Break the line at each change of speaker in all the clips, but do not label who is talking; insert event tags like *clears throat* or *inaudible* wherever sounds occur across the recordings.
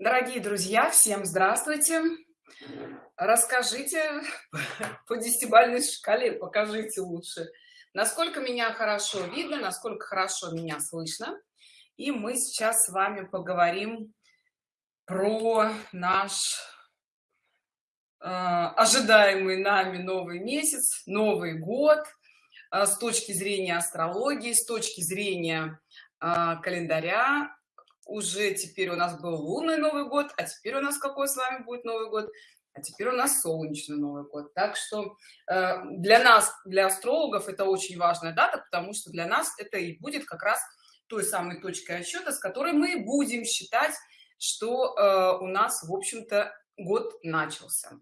Дорогие друзья, всем здравствуйте! Расскажите *laughs* по десятибалльной шкале, покажите лучше, насколько меня хорошо видно, насколько хорошо меня слышно. И мы сейчас с вами поговорим про наш э, ожидаемый нами новый месяц, Новый год э, с точки зрения астрологии, с точки зрения э, календаря уже теперь у нас был лунный новый год а теперь у нас какой с вами будет новый год? А теперь у нас солнечный новый год. Так что э, для нас для астрологов это очень важная дата потому что для нас это и будет как раз той самой точкой отсчета с которой мы будем считать что э, у нас в общем-то год начался.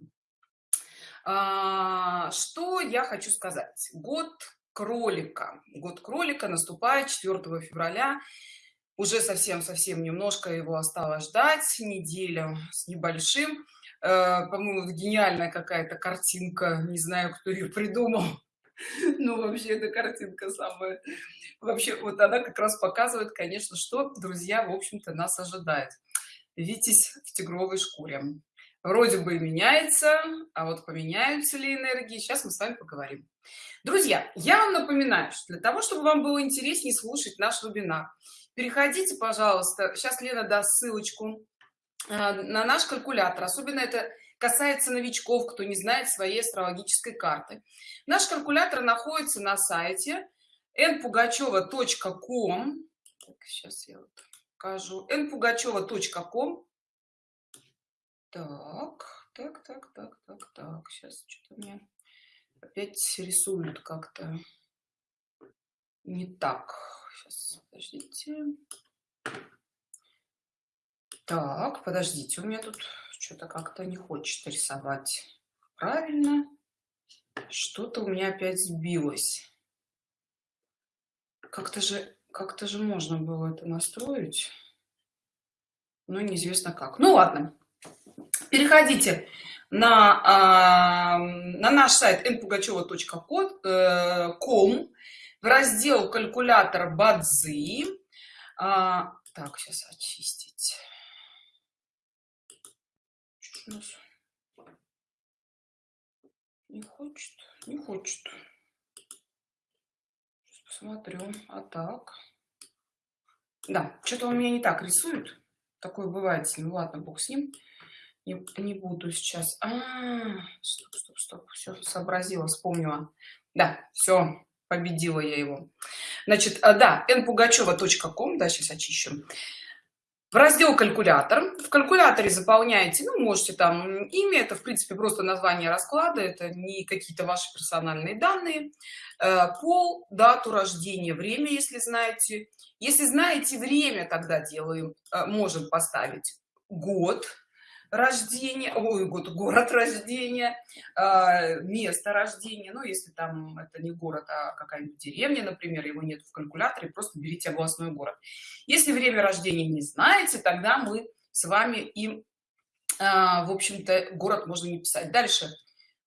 А, что я хочу сказать? Год кролика. Год кролика наступает 4 февраля уже совсем-совсем немножко его осталось ждать, неделю с небольшим. Э, по-моему, гениальная какая-то картинка, не знаю, кто ее придумал. *laughs* Ну, вообще, эта картинка самая... Вообще, вот она как раз показывает, конечно, что, друзья, в общем-то, нас ожидает. Витязь в тигровой шкуре. Вроде бы меняется, а вот поменяются ли энергии, сейчас мы с вами поговорим. Друзья, я вам напоминаю, что для того, чтобы вам было интереснее слушать наш вебинар, переходите пожалуйста сейчас лена даст ссылочку э, на наш калькулятор. Особенно это касается новичков кто не знает своей астрологической карты. Наш калькулятор находится на сайте npugacheva.com сейчас я вот покажу. npugacheva.com так так так так так так. Сейчас что-то мне опять рисуют как-то не так. Сейчас подождите. Так подождите у меня тут что-то как-то не хочет рисовать правильно. Что-то у меня опять сбилось. Как-то же как-то же можно было это настроить. Но неизвестно как. Ну ладно переходите на на наш сайт npugacheva.com в раздел калькулятор бадзи а, так сейчас очистить. Не хочет не хочет. Сейчас посмотрю а так. Да что-то он меня не так рисует. Такое бывает с ладно бог с ним не, не буду сейчас. А, -а, -а стоп, стоп, стоп. все сообразила вспомнила. Да все победила я его. Значит а, да npugacheva.com да сейчас очищу. В раздел калькулятор в калькуляторе заполняете ну можете там имя это в принципе просто название расклада это не какие-то ваши персональные данные. Э, пол дату рождения время если знаете. Если знаете время тогда делаем. Э, можем поставить год рождения ой, год город рождения э, место рождения. Ну если там это не город а какая-нибудь деревня например его нет в калькуляторе просто берите областной город. Если время рождения не знаете тогда мы с вами им э, в общем-то город можно не писать. Дальше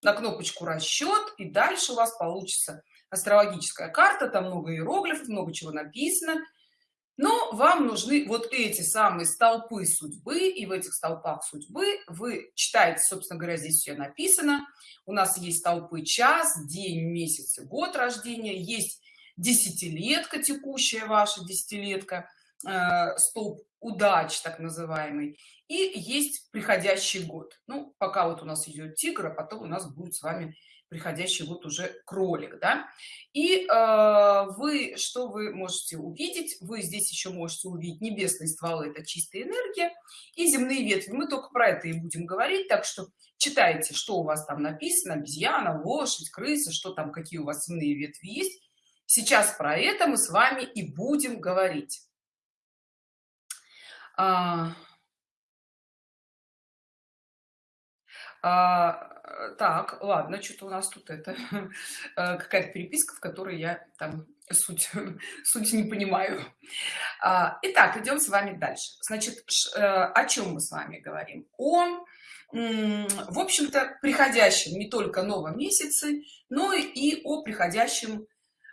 на кнопочку расчет и дальше у вас получится астрологическая карта там много иероглифов много чего написано но вам нужны вот эти самые столпы судьбы и в этих столпах судьбы вы читаете собственно говоря здесь все написано. У нас есть столпы час день месяц год рождения есть десятилетка текущая ваша десятилетка э, столб удач так называемый и есть приходящий год. Ну пока вот у нас идет тигр а потом у нас будет с вами приходящий год уже кролик да. И э, вы что вы можете увидеть? Вы здесь еще можете увидеть небесные стволы это чистая энергия и земные ветви. Мы только про это и будем говорить так что читайте что у вас там написано обезьяна лошадь крыса что там какие у вас земные ветви есть. Сейчас про это мы с вами и будем говорить. А, а, так ладно что-то у нас тут это *laughs* э, какая-то переписка в которой я там суть *laughs* суть не понимаю. А, итак идем с вами дальше. Значит э, о чем мы с вами говорим? О в общем-то приходящем не только новом месяце но и о приходящем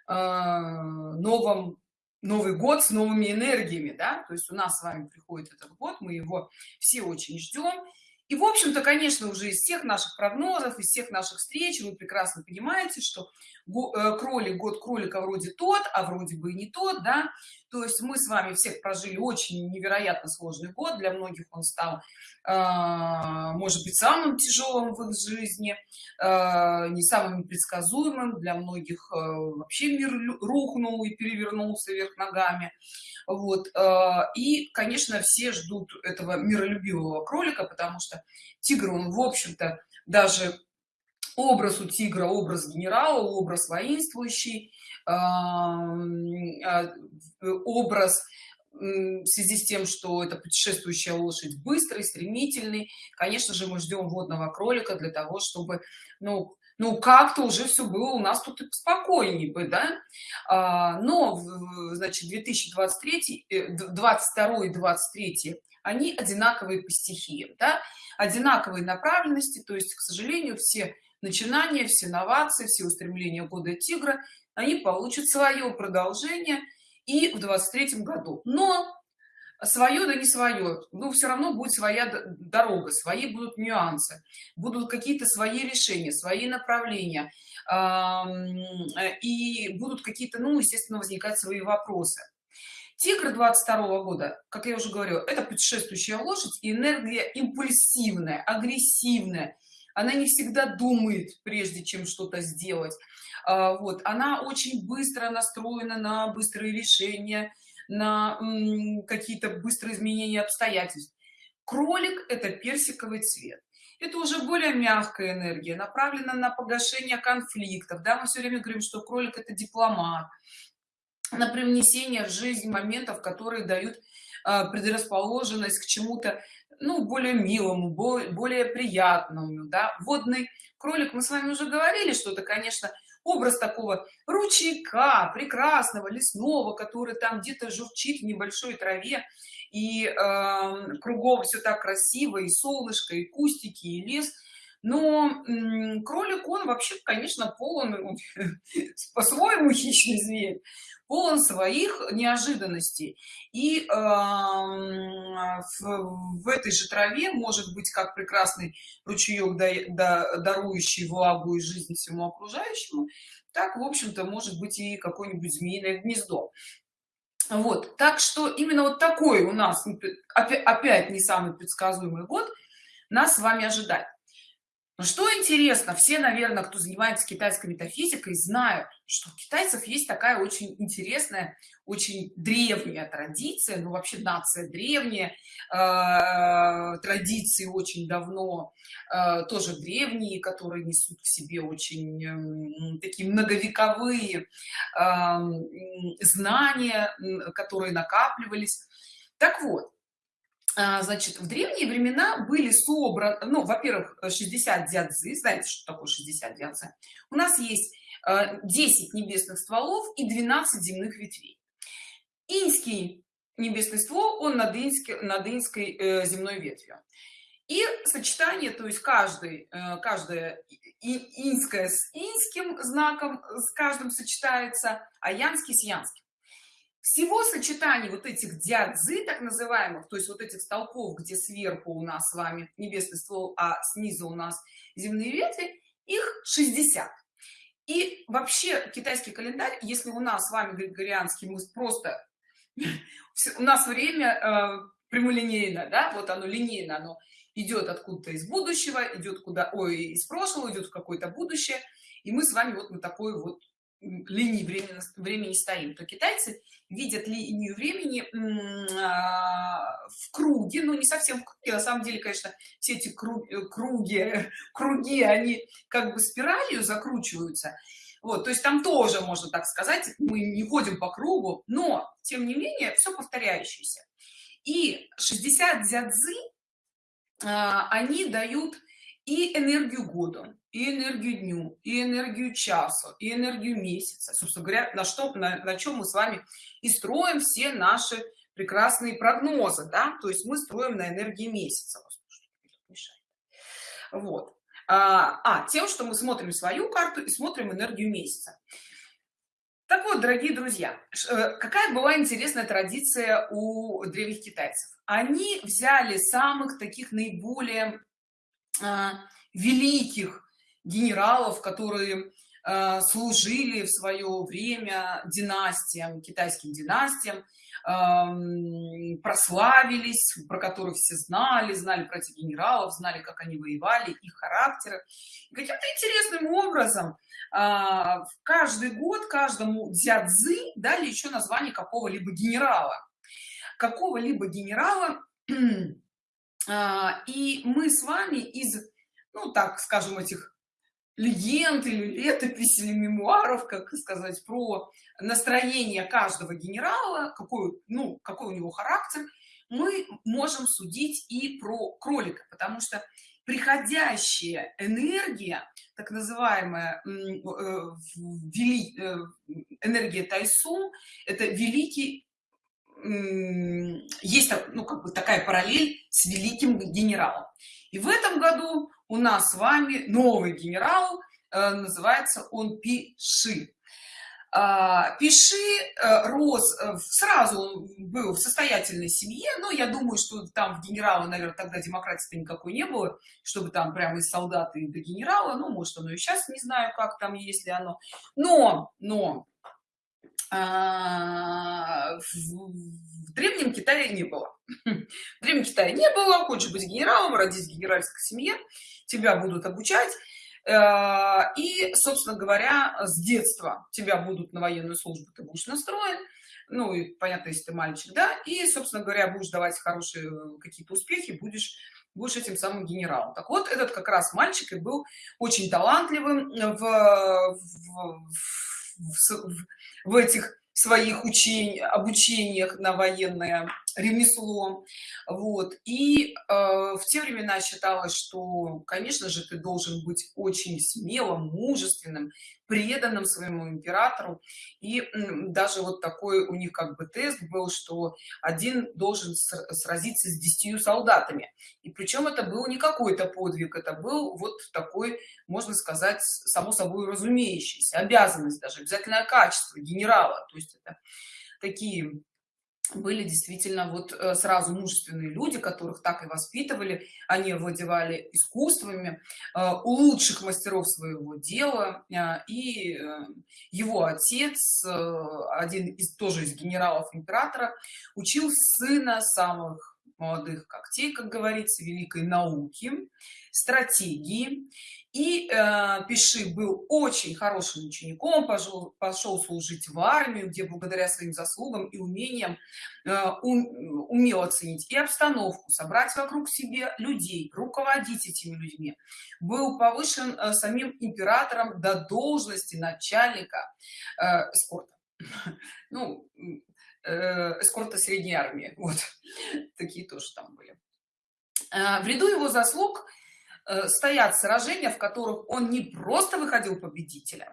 э, новом новый год с новыми энергиями да? То есть у нас с вами приходит этот год мы его все очень ждем и в общем-то конечно уже из всех наших прогнозов из всех наших встреч вы прекрасно понимаете что э, кролик год кролика вроде тот а вроде бы и не тот да то есть мы с вами всех прожили очень невероятно сложный год. Для многих он стал э, может быть самым тяжелым в их жизни э, не самым непредсказуемым. Для многих э, вообще мир рухнул и перевернулся вверх ногами. Вот и конечно все ждут этого миролюбивого кролика потому что тигр он в общем-то даже образ у тигра образ генерала образ воинствующий. а, образ в связи с тем что это путешествующая лошадь быстрый стремительный конечно же мы ждем водного кролика для того чтобы ну ну как-то уже все было у нас тут спокойнее бы да а, но значит 2023 22 и 23 они одинаковые по стихиям да? одинаковые направленности то есть к сожалению все начинания все новации все устремления года тигра они получат свое продолжение и в 23 году. Но свое да не свое но все равно будет своя дорога свои будут нюансы будут какие-то свои решения свои направления и будут какие-то ну естественно возникать свои вопросы. Тигр 22 -го года как я уже говорю это путешествующая лошадь энергия импульсивная агрессивная она не всегда думает прежде чем что-то сделать. А, вот она очень быстро настроена на быстрые решения на какие-то быстрые изменения обстоятельств. Кролик это персиковый цвет. Это уже более мягкая энергия направлена на погашение конфликтов. Да мы все время говорим что кролик это дипломат на привнесение в жизнь моментов которые дают а, предрасположенность к чему-то ну более милому более приятному да. Водный кролик мы с вами уже говорили что это конечно образ такого ручейка прекрасного лесного который там где-то журчит в небольшой траве. И э, кругом все так красиво и солнышко и кустики и лес. Но кролик он вообще конечно полон *laughs* по-своему хищный зверь полон своих неожиданностей. И э, в, в этой же траве может быть как прекрасный ручеек да, да, дарующий влагу и жизнь всему окружающему так в общем-то может быть и какое-нибудь змеиное гнездо. Вот так что именно вот такой у нас опять, опять не самый предсказуемый год нас с вами ожидает но что интересно все наверное кто занимается китайской метафизикой знают что у китайцев есть такая очень интересная очень древняя традиция ну вообще нация древняя э, традиции очень давно э, тоже древние которые несут в себе очень э, такие многовековые э, знания которые накапливались. Так вот значит в древние времена были собраны ну во-первых 60 дядзы знаете что такое 60 дядзы у нас есть 10 а, небесных стволов и 12 земных ветвей. Инский небесный ствол он над инский над инской э, земной ветвью. И сочетание то есть каждый э, каждая инская с инским знаком с каждым сочетается а янский с янским всего сочетаний вот этих дядзы так называемых то есть вот этих столпов где сверху у нас с вами небесный ствол а снизу у нас земные ветви их 60 и вообще китайский календарь если у нас с вами григорианский мы просто *laughs* у нас время э, прямолинейно да вот оно линейно оно идет откуда-то из будущего идет куда ой из прошлого идет в какое-то будущее и мы с вами вот на такой вот линии времени, времени стоим то китайцы видят линию времени а, в круге ну не совсем в круге, на самом деле конечно все эти круги круги *laughs* круги они как бы спиралью закручиваются. Вот то есть там тоже можно так сказать мы не ходим по кругу но тем не менее все повторяющееся. И 60 дзядзы а, они дают и энергию года и энергию дню и энергию часу и энергию месяца. Собственно говоря на что на, на чем мы с вами и строим все наши прекрасные прогнозы да? То есть мы строим на энергии месяца вот. А, а тем что мы смотрим свою карту и смотрим энергию месяца. Так вот дорогие друзья э, какая была интересная традиция у древних китайцев? Они взяли самых таких наиболее а, великих генералов которые а, служили в свое время династиям китайским династиям прославились про которых все знали знали про этих генералов знали как они воевали их характеры. Каким-то интересным образом в каждый год каждому дзядзы дали еще название какого-либо генерала. Какого-либо генерала а, *clears throat* и мы с вами из ну так скажем этих легенд или летопись или мемуаров как сказать про настроение каждого генерала какой ну какой у него характер мы можем судить и про кролика потому что приходящая энергия так называемая э, э, энергия тайсу это великий есть ну как бы такая параллель с великим генералом и в этом году у нас с вами новый генерал э, называется он пиши. А, пиши э, рос э, сразу был в состоятельной семье но я думаю что там в генерала наверное тогда демократии никакой не было чтобы там прямо из солдаты до генерала ну может оно и сейчас не знаю как там есть ли оно. Но но а, в, в древнем китае не было. В древнем китае не было хочешь быть генералом родить в генеральской семье тебя будут обучать. Э, и собственно говоря с детства тебя будут на военную службу ты будешь настроен. Ну и понятно если ты мальчик да. И собственно говоря будешь давать хорошие э, какие-то успехи будешь будешь этим самым генералом. Так вот этот как раз мальчик и был очень талантливым в, в, в, в этих своих учений обучениях на военное ремесло. Вот. И э, в те времена считалось что конечно же ты должен быть очень смелым мужественным преданным своему императору. И даже вот такой у них как бы тест был что один должен сразиться с десятью солдатами. И причем это был не какой-то подвиг это был вот такой можно сказать само собой разумеющийся обязанность даже обязательное качество генерала. То есть это такие были действительно вот э, сразу мужественные люди которых так и воспитывали. Они владевали искусствами э, у лучших мастеров своего дела э, и его отец один из тоже из генералов императора учил сына самых молодых когтей как говорится великой науки стратегии. И э, пиши был очень хорошим учеником пошел пошел служить в армию где благодаря своим заслугам и умениям э, ум, умел оценить и обстановку собрать вокруг себе людей руководить этими людьми. Был повышен э, самим императором до должности начальника э, эскорта *laughs* ну эскорта средней армии. *laughs* Вот. Такие тоже там были. Э, в ряду его заслуг Э, стоят сражения в которых он не просто выходил победителем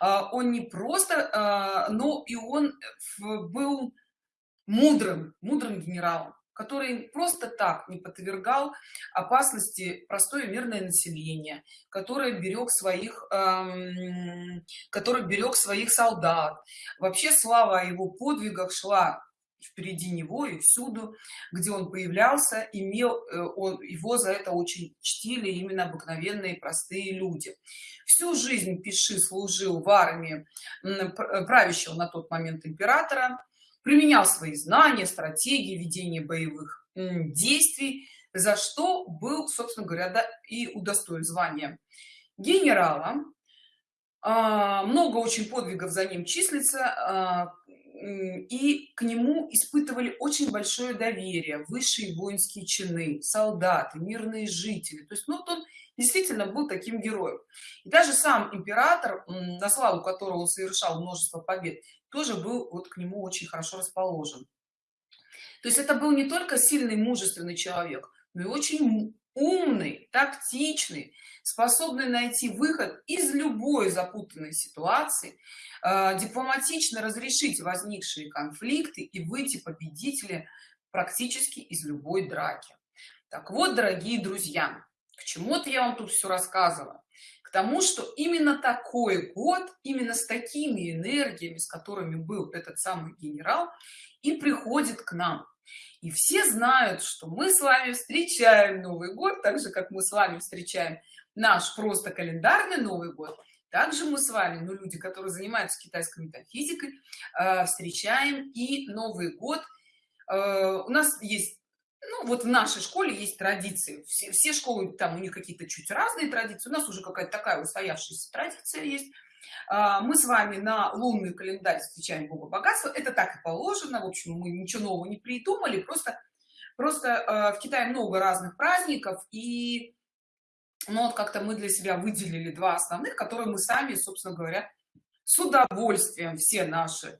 он не просто но и он был мудрым мудрым генералом который просто так не подвергал опасности простое мирное население которое берег своих эм, который берег своих солдат. Вообще слава о его подвигах шла впереди него и всюду где он появлялся имел э, он его за это очень чтили именно обыкновенные простые люди. Всю жизнь пиши служил в армии правящего на тот момент императора применял свои знания стратегии ведения боевых действий за что был собственно говоря да, и удостоен звания генерала. А, много очень подвигов за ним числится. А, и к нему испытывали очень большое доверие высшие воинские чины солдаты мирные жители. То есть ну вот он действительно был таким героем. И даже сам император на славу которого он совершал множество побед тоже был вот к нему очень хорошо расположен. То есть это был не только сильный мужественный человек но и очень умный тактичный способный найти выход из любой запутанной ситуации э, дипломатично разрешить возникшие конфликты и выйти победители практически из любой драки. Так вот дорогие друзья к чему-то я вам тут все рассказывала к тому что именно такой год именно с такими энергиями с которыми был этот самый генерал и приходит к нам и все знают что мы с вами встречаем новый год так же как мы с вами встречаем наш просто календарный новый год. Также мы с вами ну люди которые занимаются китайской метафизикой э, встречаем и новый год. Э, у нас есть ну вот в нашей школе есть традиции. Все, все школы там у них какие-то чуть разные традиции. У нас уже какая-то такая устоявшаяся традиция есть мы с вами на лунный календарь встречаем бога богатства. Это так и положено. В общем мы ничего нового не придумали. Просто просто э, в китае много разных праздников и ну вот как-то мы для себя выделили два основных которые мы сами собственно говоря с удовольствием все наши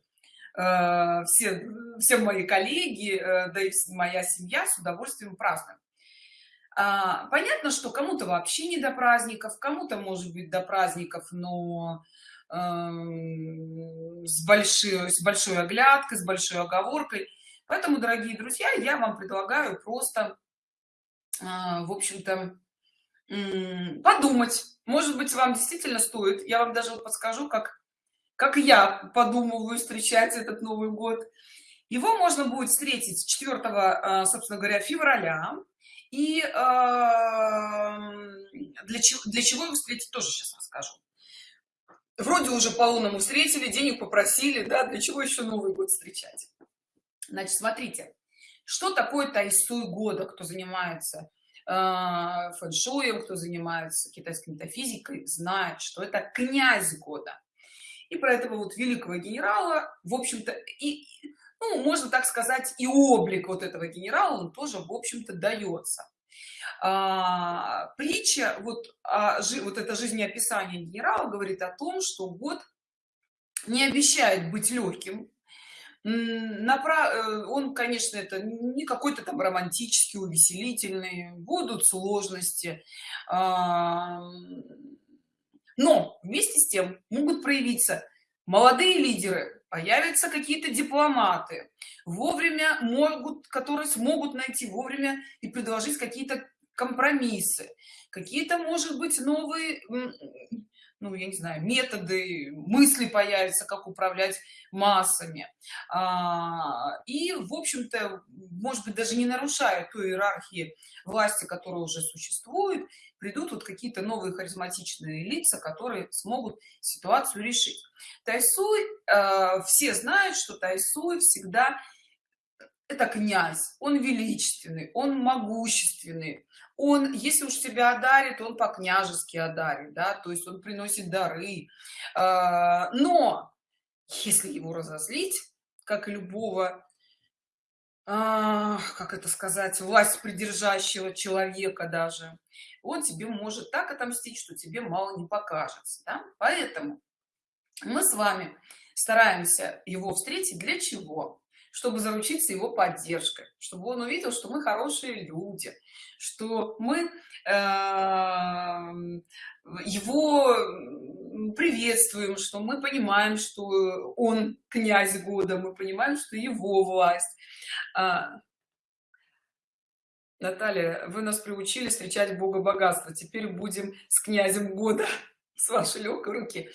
Э, все, все мои коллеги, э, да и моя семья с удовольствием празднуем. А, понятно, что кому-то вообще не до праздников, кому-то может быть до праздников, но эм, с большой, с большой оглядкой, с большой оговоркой. Поэтому, дорогие друзья, я вам предлагаю просто, э, в общем-то, подумать. Может быть, вам действительно стоит. Я вам даже подскажу, как как я подумываю встречать этот новый год его можно будет встретить 4 а, собственно говоря февраля и для чего для чего его встретить тоже сейчас расскажу. Вроде уже по лунному встретили денег попросили да для чего еще новый год встречать? Значит смотрите что такое тайсуй года? Кто занимается э, фэншуем кто занимается китайской метафизикой знает что это князь года. И про этого вот великого генерала в общем-то и ну можно так сказать и облик вот этого генерала он тоже в общем-то дается а, притча вот а, жи, вот это жизнеописание генерала говорит о том что год не обещает быть легким Напра... Э, он конечно это не какой-то там романтический увеселительный будут сложности а, но вместе с тем могут проявиться молодые лидеры появятся какие-то дипломаты вовремя могут которые смогут найти вовремя и предложить какие-то компромиссы какие-то может быть новые ну я не знаю методы мысли появятся как управлять массами. А, и в общем-то может быть даже не нарушая той иерархии власти которая уже существует придут вот какие-то новые харизматичные лица которые смогут ситуацию решить. Тайсуй э, все знают что тайсуй всегда это князь он величественный он могущественный он если уж тебя одарит он по-княжески одарит да то есть он приносит дары э, но если его разозлить как и любого а, как это сказать власть придержащего человека даже он тебе может так отомстить что тебе мало не покажется да? поэтому мы с вами стараемся его встретить для чего чтобы заручиться его поддержкой чтобы он увидел что мы хорошие люди что мы э, его приветствуем что мы понимаем что он князь года мы понимаем что его власть а, Наталья, вы нас приучили встречать Бога богатства. Теперь будем с князем года *laughs* с вашей легкой руки.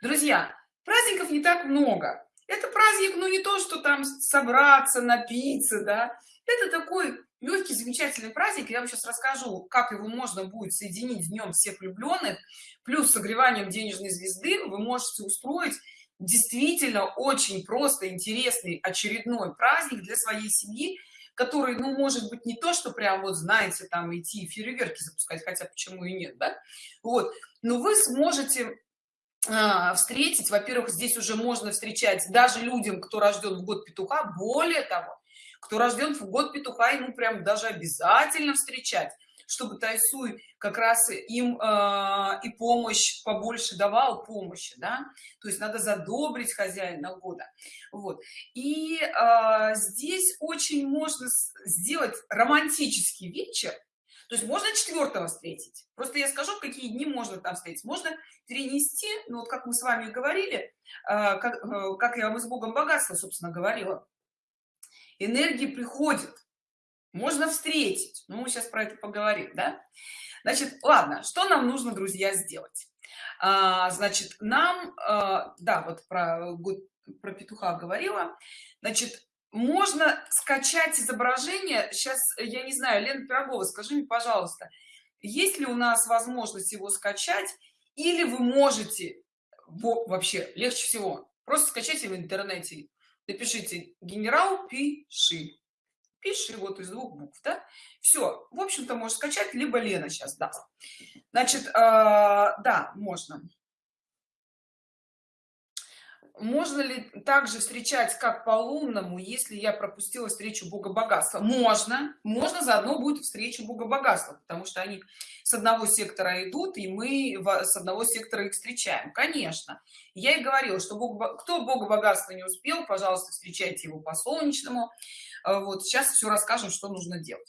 Друзья, праздников не так много. Это праздник, ну не то, что там собраться, напиться, да. Это такой легкий, замечательный праздник. Я вам сейчас расскажу, как его можно будет соединить днем всех влюбленных. Плюс согреванием денежной звезды вы можете устроить действительно очень просто интересный очередной праздник для своей семьи который ну может быть не то что прям вот знаете там идти фейерверки запускать хотя почему и нет да вот но вы сможете встретить. Во-первых здесь уже можно встречать даже людям кто рожден в год петуха. Более того кто рожден в год петуха ему прям даже обязательно встречать чтобы Тайсуй как раз им э, и помощь побольше давал помощи, да, то есть надо задобрить хозяина года, вот. И э, здесь очень можно сделать романтический вечер, то есть можно четвертого встретить. Просто я скажу, какие дни можно там встретить. Можно перенести, ну вот как мы с вами говорили, э, как, э, как я вам из Богом богатства, собственно, говорила, энергии приходят можно встретить. Ну, мы сейчас про это поговорим да? Значит ладно что нам нужно друзья сделать? А, значит, нам, а, да, вот про, про петуха говорила, значит, можно скачать изображение. Сейчас, я не знаю, Лена Пирогова, скажи мне, пожалуйста, есть ли у нас возможность его скачать, или вы можете, вообще, легче всего, просто скачайте в интернете, напишите «генерал пиши», пиши вот из двух букв, да? Все, в общем-то, можешь скачать, либо Лена сейчас даст. Значит, э, да, можно. Можно ли также встречать как по лунному, если я пропустила встречу Бога богатства? Можно. Можно заодно будет встреча Бога богатства, потому что они с одного сектора идут, и мы с одного сектора их встречаем. Конечно. Я и говорила, что Бог, кто Бога богатства не успел, пожалуйста, встречайте его по солнечному. Э, вот сейчас все расскажем, что нужно делать.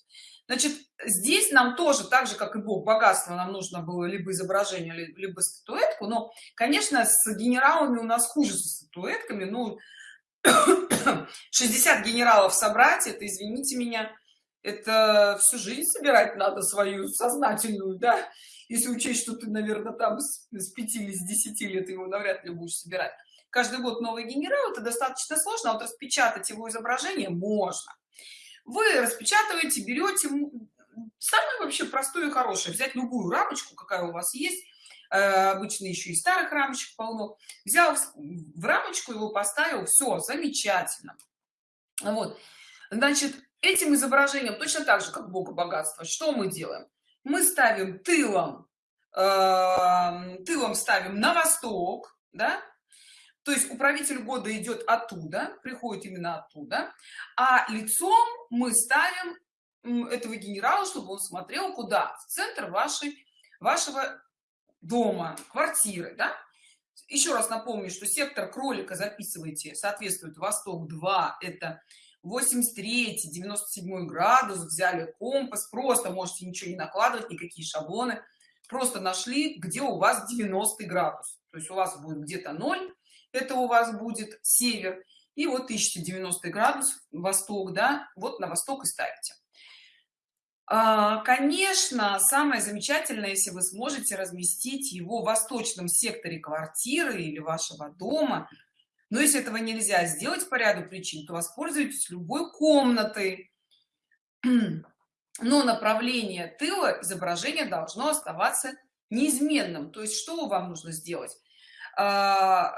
Значит, здесь нам тоже, так же, как и Бог богатства, нам нужно было либо изображение, либо статуэтку. Но, конечно, с генералами у нас хуже с статуэтками. Ну, *coughs* 60 генералов собрать, это, извините меня, это всю жизнь собирать надо свою сознательную, да? Если учесть, что ты, наверное, там с, с 5 или с 10 лет его навряд ли будешь собирать. Каждый год новый генерал, это достаточно сложно, а вот распечатать его изображение можно вы распечатываете берете самое вообще простое и хорошее. Взять любую рамочку какая у вас есть э, обычно еще и старых рамочек полно. Взял в рамочку его поставил все замечательно. Вот. Значит этим изображением точно так же как бога богатства что мы делаем? Мы ставим тылом э, тылом ставим на восток да то есть управитель года идет оттуда приходит именно оттуда а лицом мы ставим этого генерала чтобы он смотрел куда? В центр вашей вашего дома квартиры да? еще раз напомню что сектор кролика записывайте соответствует восток 2 это 83 97 градус взяли компас просто можете ничего не накладывать никакие шаблоны. Просто нашли где у вас 90 градус. То есть у вас будет где-то 0 это у вас будет север. И вот 1090 градус восток да вот на восток и ставите. А, конечно самое замечательное если вы сможете разместить его в восточном секторе квартиры или вашего дома. Но если этого нельзя сделать по ряду причин то воспользуйтесь любой комнатой. *clears throat* Но направление тыла изображение должно оставаться неизменным. То есть что вам нужно сделать? А,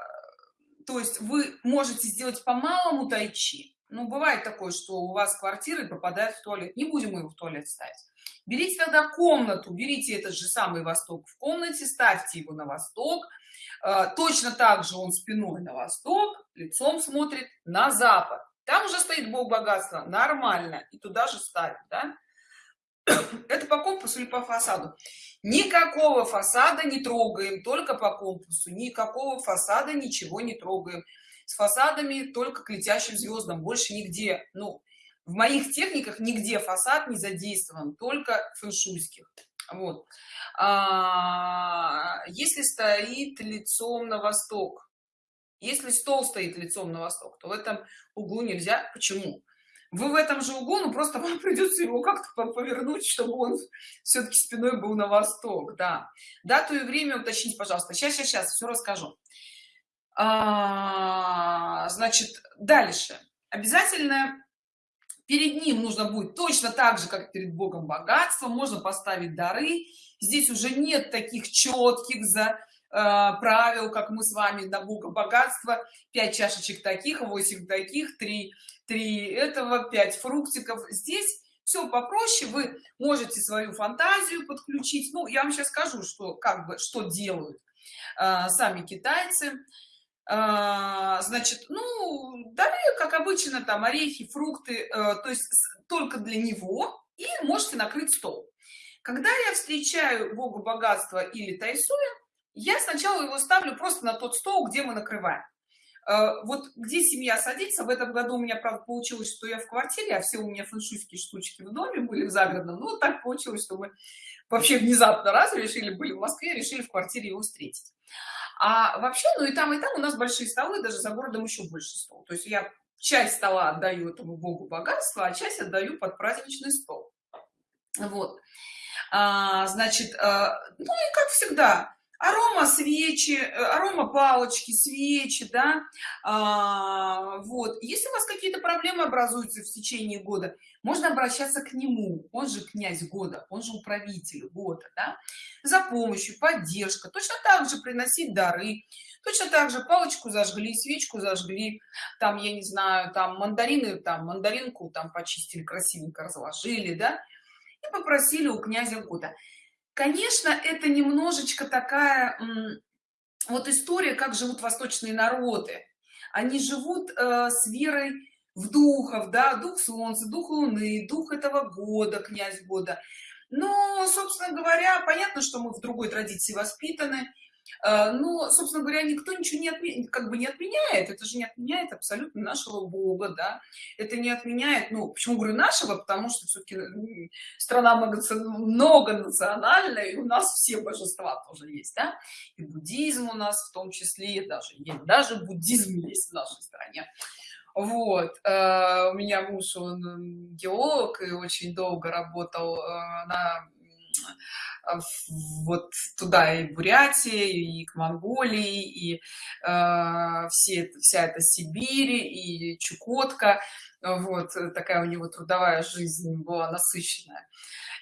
то есть вы можете сделать по малому тайчи. Ну бывает такое что у вас квартиры попадают в туалет. Не будем его в туалет ставить. Берите тогда комнату берите этот же самый восток в комнате ставьте его на восток. А, точно так же он спиной на восток лицом смотрит на запад. Там уже стоит бог богатства нормально и туда же ставить да? *clears throat* это по компасу или по фасаду никакого фасада не трогаем только по компасу. Никакого фасада ничего не трогаем. С фасадами только к летящим звездам больше нигде ну в моих техниках нигде фасад не задействован только фэншуйских. Вот. А, если стоит лицом на восток если стол стоит лицом на восток то в этом углу нельзя. Почему вы в этом же углу, ну просто *laughs* вам придется его как-то повернуть, чтобы он все-таки спиной был на восток, да. Дату и время уточнить, пожалуйста. Сейчас, сейчас, сейчас, все расскажу. А, значит, дальше. Обязательно перед ним нужно будет точно так же, как перед Богом богатство, можно поставить дары. Здесь уже нет таких четких за правил как мы с вами на бога богатства 5 чашечек таких 8 таких 3 3 этого 5 фруктиков. Здесь все попроще. Вы можете свою фантазию подключить. Ну я вам сейчас скажу что как бы что делают э, сами китайцы. Э, значит ну далее как обычно там орехи фрукты э, то есть только для него. И можете накрыть стол. Когда я встречаю бога богатства или тайсуя я сначала его ставлю просто на тот стол где мы накрываем. Э, вот где семья садится в этом году у меня правда получилось что я в квартире а все у меня фэншуйские штучки в доме были в загородном. Ну так получилось что мы вообще внезапно раз решили были в москве решили в квартире его встретить. А вообще ну и там и там у нас большие столы даже за городом еще больше стол. То есть я часть стола отдаю этому богу богатства а часть отдаю под праздничный стол. Вот. А, значит а, ну и как всегда арома свечи э, арома палочки свечи да а, вот. Если у вас какие-то проблемы образуются в течение года можно обращаться к нему. Он же князь года он же управитель года да? за помощью поддержка. Точно так же приносить дары. Точно так же палочку зажгли свечку зажгли. Там я не знаю там мандарины там мандаринку там почистили красивенько разложили да и попросили у князя года конечно это немножечко такая вот история как живут восточные народы. Они живут э, с верой в духов да дух солнца дух луны дух этого года князь года. Но собственно говоря понятно что мы в другой традиции воспитаны но собственно говоря никто ничего не отменяет как бы не отменяет это же не отменяет абсолютно нашего бога да. Это не отменяет ну почему говорю нашего? Потому что все-таки страна многонациональная и у нас все божества тоже есть да? и буддизм у нас в том числе даже даже буддизм есть в нашей стране. Вот э, у меня муж он геолог и очень долго работал э, на вот туда и Бурятии, и к Монголии, и э, все, вся эта Сибирь, и Чукотка. Вот такая у него трудовая жизнь была насыщенная.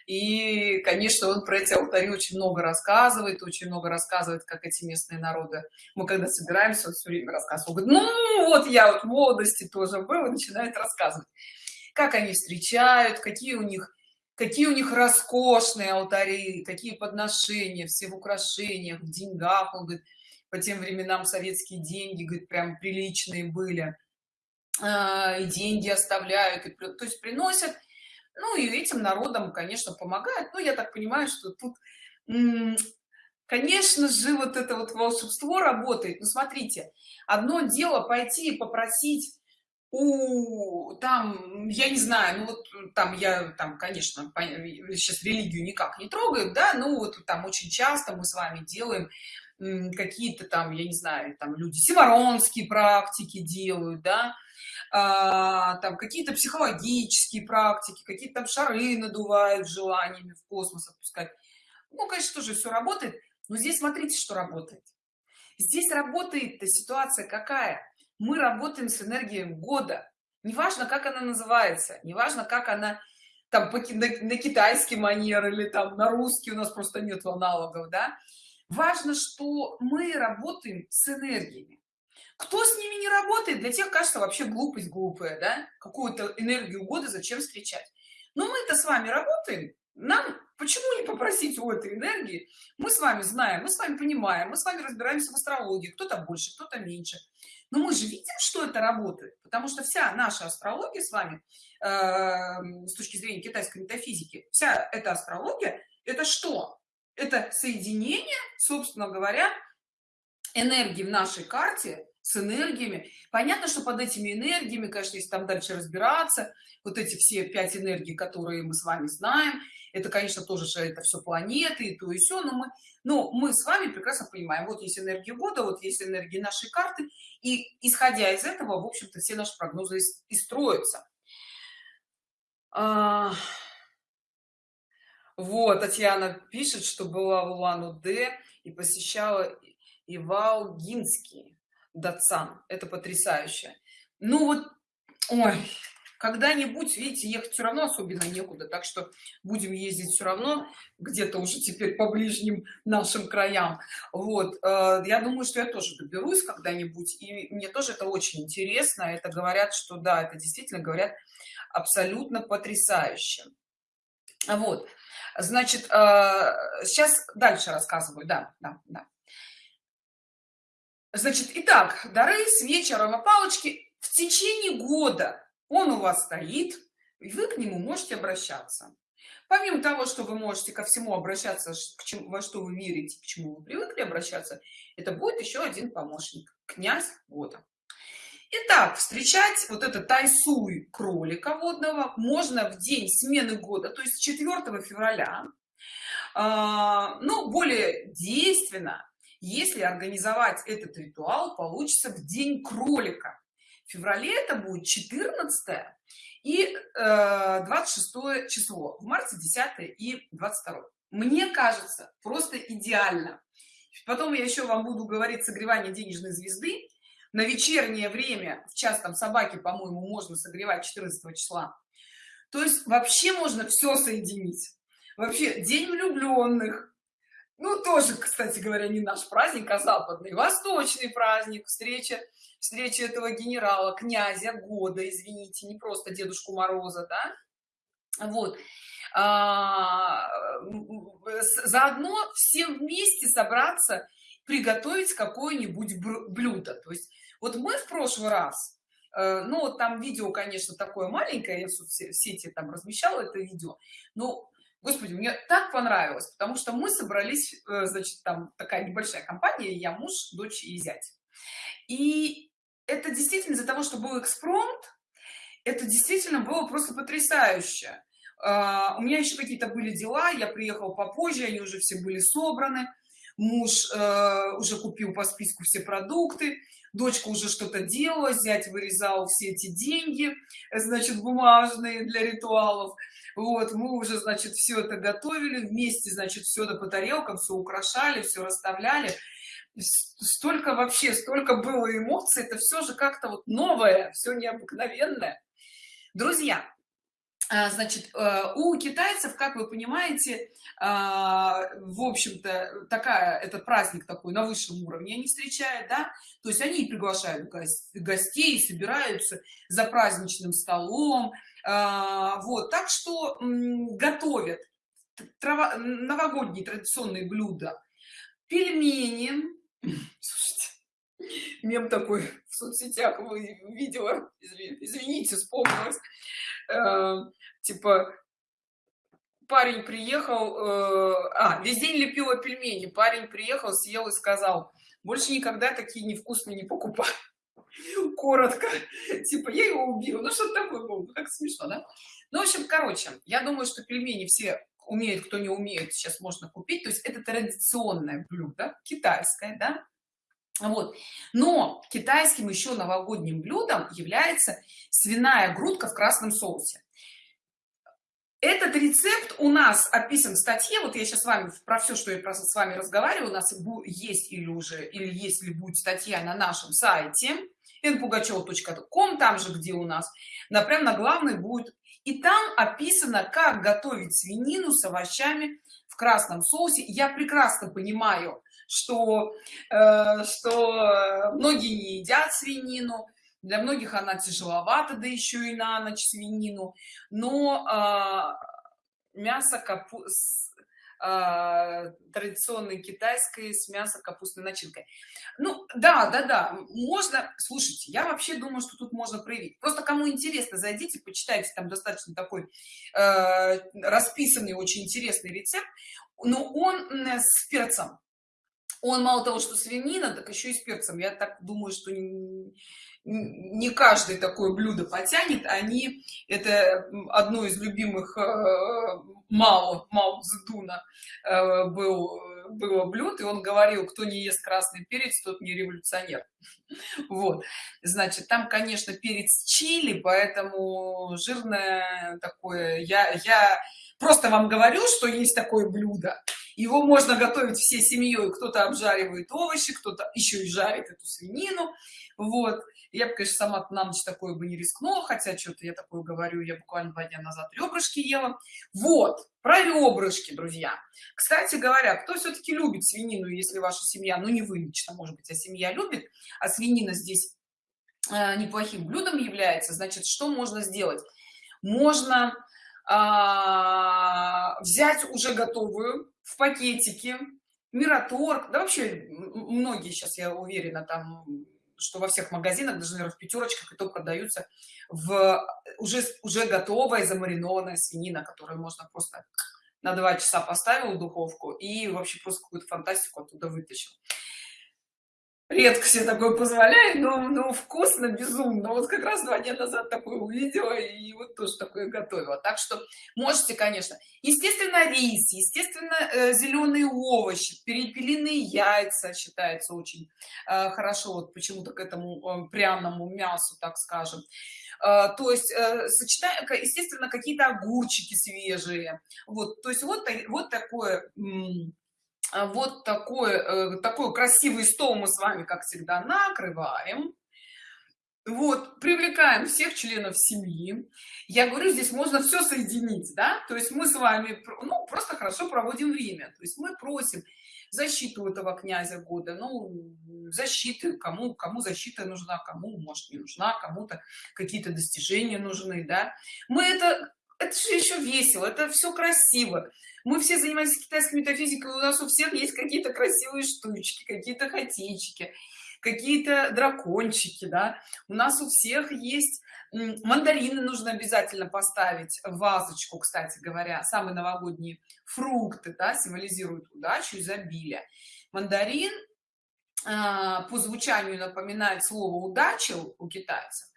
И, конечно, он про эти алтари очень много рассказывает, очень много рассказывает, как эти местные народы. Мы когда собираемся, он все время рассказывает. Говорит, ну, вот я вот в молодости тоже был, и начинает рассказывать, как они встречают, какие у них какие у них роскошные алтари какие подношения все в украшениях в деньгах. Он говорит по тем временам советские деньги говорит прям приличные были. А, и деньги оставляют и, то есть приносят. Ну и этим народам конечно помогают. Ну я так понимаю что тут конечно же вот это вот волшебство работает. Ну смотрите одно дело пойти и попросить у там я не знаю ну вот там я там конечно сейчас религию никак не трогаю да ну вот там очень часто мы с вами делаем какие-то там я не знаю там люди симаронские практики делают да а, там какие-то психологические практики какие-то там шары надувают желаниями в космос отпускать ну конечно тоже все работает но здесь смотрите что работает. Здесь работает ситуация какая мы работаем с энергией года. Неважно как она называется неважно как она там на, на китайский манер или там на русский у нас просто нет аналогов да. Важно что мы работаем с энергиями. Кто с ними не работает для тех кажется вообще глупость глупая да? Какую-то энергию года зачем встречать? Но мы это с вами работаем нам почему не попросить у этой энергии? Мы с вами знаем мы с вами понимаем мы с вами разбираемся в астрологии кто-то больше кто-то меньше но мы же видим что это работает потому что вся наша астрология с вами э, с точки зрения китайской метафизики вся эта астрология это что? Это соединение собственно говоря энергии в нашей карте с энергиями. Понятно что под этими энергиями конечно если там дальше разбираться вот эти все пять энергий которые мы с вами знаем это конечно тоже же это все планеты и то и все но мы но мы с вами прекрасно понимаем вот есть энергия года вот есть энергии нашей карты и исходя из этого в общем-то все наши прогнозы и строятся. А... вот татьяна пишет что была в улан-удэ и посещала ивалгинский датсан. Это потрясающе. Ну вот ой когда-нибудь видите ехать все равно особенно некуда так что будем ездить все равно где-то уже теперь по ближним нашим краям. Вот э, я думаю что я тоже доберусь когда-нибудь и мне тоже это очень интересно. Это говорят что да это действительно говорят абсолютно потрясающе. Вот значит э, сейчас дальше рассказываю. Да да да значит итак дары свечи аромапалочки в течение года. Он у вас стоит и вы к нему можете обращаться. Помимо того что вы можете ко всему обращаться к чему во что вы верите к чему вы привыкли обращаться это будет еще один помощник князь года. Итак, встречать вот это тайсуй кролика водного можно в день смены года, то есть 4 февраля. А, ну, более действенно, если организовать этот ритуал, получится в день кролика. В феврале это будет 14 и э, 26 число в марте 10 и 22 мне кажется просто идеально. Потом я еще вам буду говорить согревание денежной звезды. На вечернее время в час там собаки по моему можно согревать 14 числа. То есть вообще можно все соединить. Вообще день влюбленных ну тоже кстати говоря не наш праздник а западный восточный праздник встреча встреча этого генерала князя года извините не просто дедушку мороза да? Вот. А, заодно всем вместе собраться приготовить какое-нибудь блюдо. То есть вот мы в прошлый раз э, ну вот там видео конечно такое маленькое я в соцсети там размещала это видео но господи мне так понравилось потому что мы собрались э, значит там такая небольшая компания я муж дочь и зять и это действительно из-за того что был экспромт это действительно было просто потрясающе. А, у меня еще какие-то были дела я приехал попозже они уже все были собраны муж э, уже купил по списку все продукты дочка уже что-то делала зять вырезал все эти деньги значит бумажные для ритуалов. Вот мы уже значит все это готовили вместе значит все это по тарелкам все украшали все расставляли. Столько вообще столько было эмоций это все же как-то вот новое все необыкновенное. Друзья значит э, у китайцев как вы понимаете а, в общем-то такая этот праздник такой на высшем уровне они встречают да? То есть они приглашают гостей собираются за праздничным столом а, вот. Так что готовят новогодние традиционные блюда пельмени. Слушайте, мем такой соцсетях видела извините вспомнилось э, типа парень приехал э, а весь день лепила пельмени. Парень приехал съел и сказал больше никогда такие невкусные не покупаю *laughs* коротко. Типа я его убил ну что такое было как смешно да? Ну в общем короче я думаю что пельмени все умеют кто не умеет сейчас можно купить. То есть это традиционное блюдо китайское да вот. Но китайским еще новогодним блюдом является свиная грудка в красном соусе. Этот рецепт у нас описан в статье. Вот я сейчас с вами про все что я просто с вами разговариваю у нас есть или уже или если будет статья на нашем сайте npugacheva.com там же где у нас на прям на главной будет. И там описано как готовить свинину с овощами в красном соусе. Я прекрасно понимаю что э, что многие не едят свинину. Для многих она тяжеловата да еще и на ночь свинину. Но э, мясо капуст э, традиционной китайской с мясо капустной начинкой. Ну да да да можно слушайте я вообще думаю что тут можно проявить. Просто кому интересно зайдите почитайте там достаточно такой э, расписанный очень интересный рецепт. Но он с перцем он мало того что свинина так еще и с перцем. Я так думаю что не каждый такое блюдо потянет. Они это одно из любимых э, мао мао Цзэдуна э, был было блюд и он говорил кто не ест красный перец тот не революционер *laughs* вот. Значит там конечно перец чили поэтому жирное такое я я просто вам говорю что есть такое блюдо его можно готовить всей семьей. Кто-то обжаривает овощи кто-то еще и жарит эту свинину. Вот. Я бы конечно сама на ночь такое бы не рискнула хотя что-то я такое говорю я буквально два дня назад ребрышки ела. Вот. Про ребрышки друзья. Кстати говоря кто все-таки любит свинину если ваша семья ну не вы лично может быть а семья любит а свинина здесь э, неплохим блюдом является значит что можно сделать? Можно а, взять уже готовую в пакетике мираторг да вообще многие сейчас я уверена там что во всех магазинах даже наверное, в пятерочках и то продаются в уже уже готовая замаринованная свинина которую можно просто на два часа поставил в духовку и вообще просто какую-то фантастику оттуда вытащил редко себе такое позволяет но, но вкусно безумно. Вот как раз два дня назад такое увидела и вот тоже такое готовила. Так что можете конечно. Естественно рис естественно э, зеленые овощи перепелиные яйца считается очень э, хорошо вот почему-то к этому э, пряному мясу так скажем. То есть сочетая естественно какие-то огурчики свежие. Вот то есть вот вот такое вот такой э, такой красивый стол мы с вами как всегда накрываем. Вот привлекаем всех членов семьи. Я говорю здесь можно все соединить да? То есть мы с вами ну просто хорошо проводим время. То есть мы просим защиту этого князя года ну защиты кому кому защита нужна кому может не нужна кому-то какие-то достижения нужны да? Мы это это же еще весело это все красиво. Мы все занимаемся китайской метафизикой у нас у всех есть какие-то красивые штучки какие-то хотейчики какие-то дракончики да. У нас у всех есть мандарины нужно обязательно поставить в вазочку кстати говоря. Самые новогодние фрукты да, символизируют удачу изобилие. Мандарин а, по звучанию напоминает слово удача у китайцев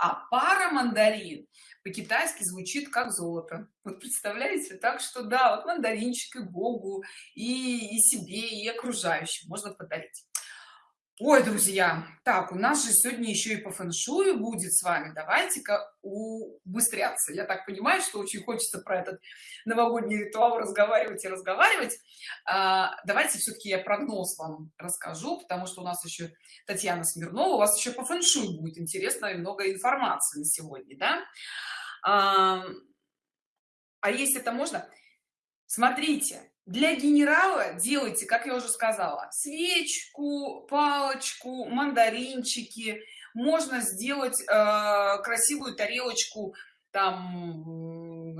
а пара мандарин по-китайски звучит как золото вот представляете? Так что да вот мандаринчик и богу и, и себе и окружающим можно подарить ой друзья так у нас же сегодня еще и по фэншую будет с вами. Давайте-ка убыстряться. Я так понимаю что очень хочется про этот новогодний ритуал разговаривать и разговаривать. А, давайте все-таки я прогноз вам расскажу потому что у нас еще татьяна смирнова. У вас еще по фэншую будет интересно и много информации на сегодня да? А, а если это можно смотрите для генерала делайте как я уже сказала свечку палочку мандаринчики. Можно сделать э, красивую тарелочку там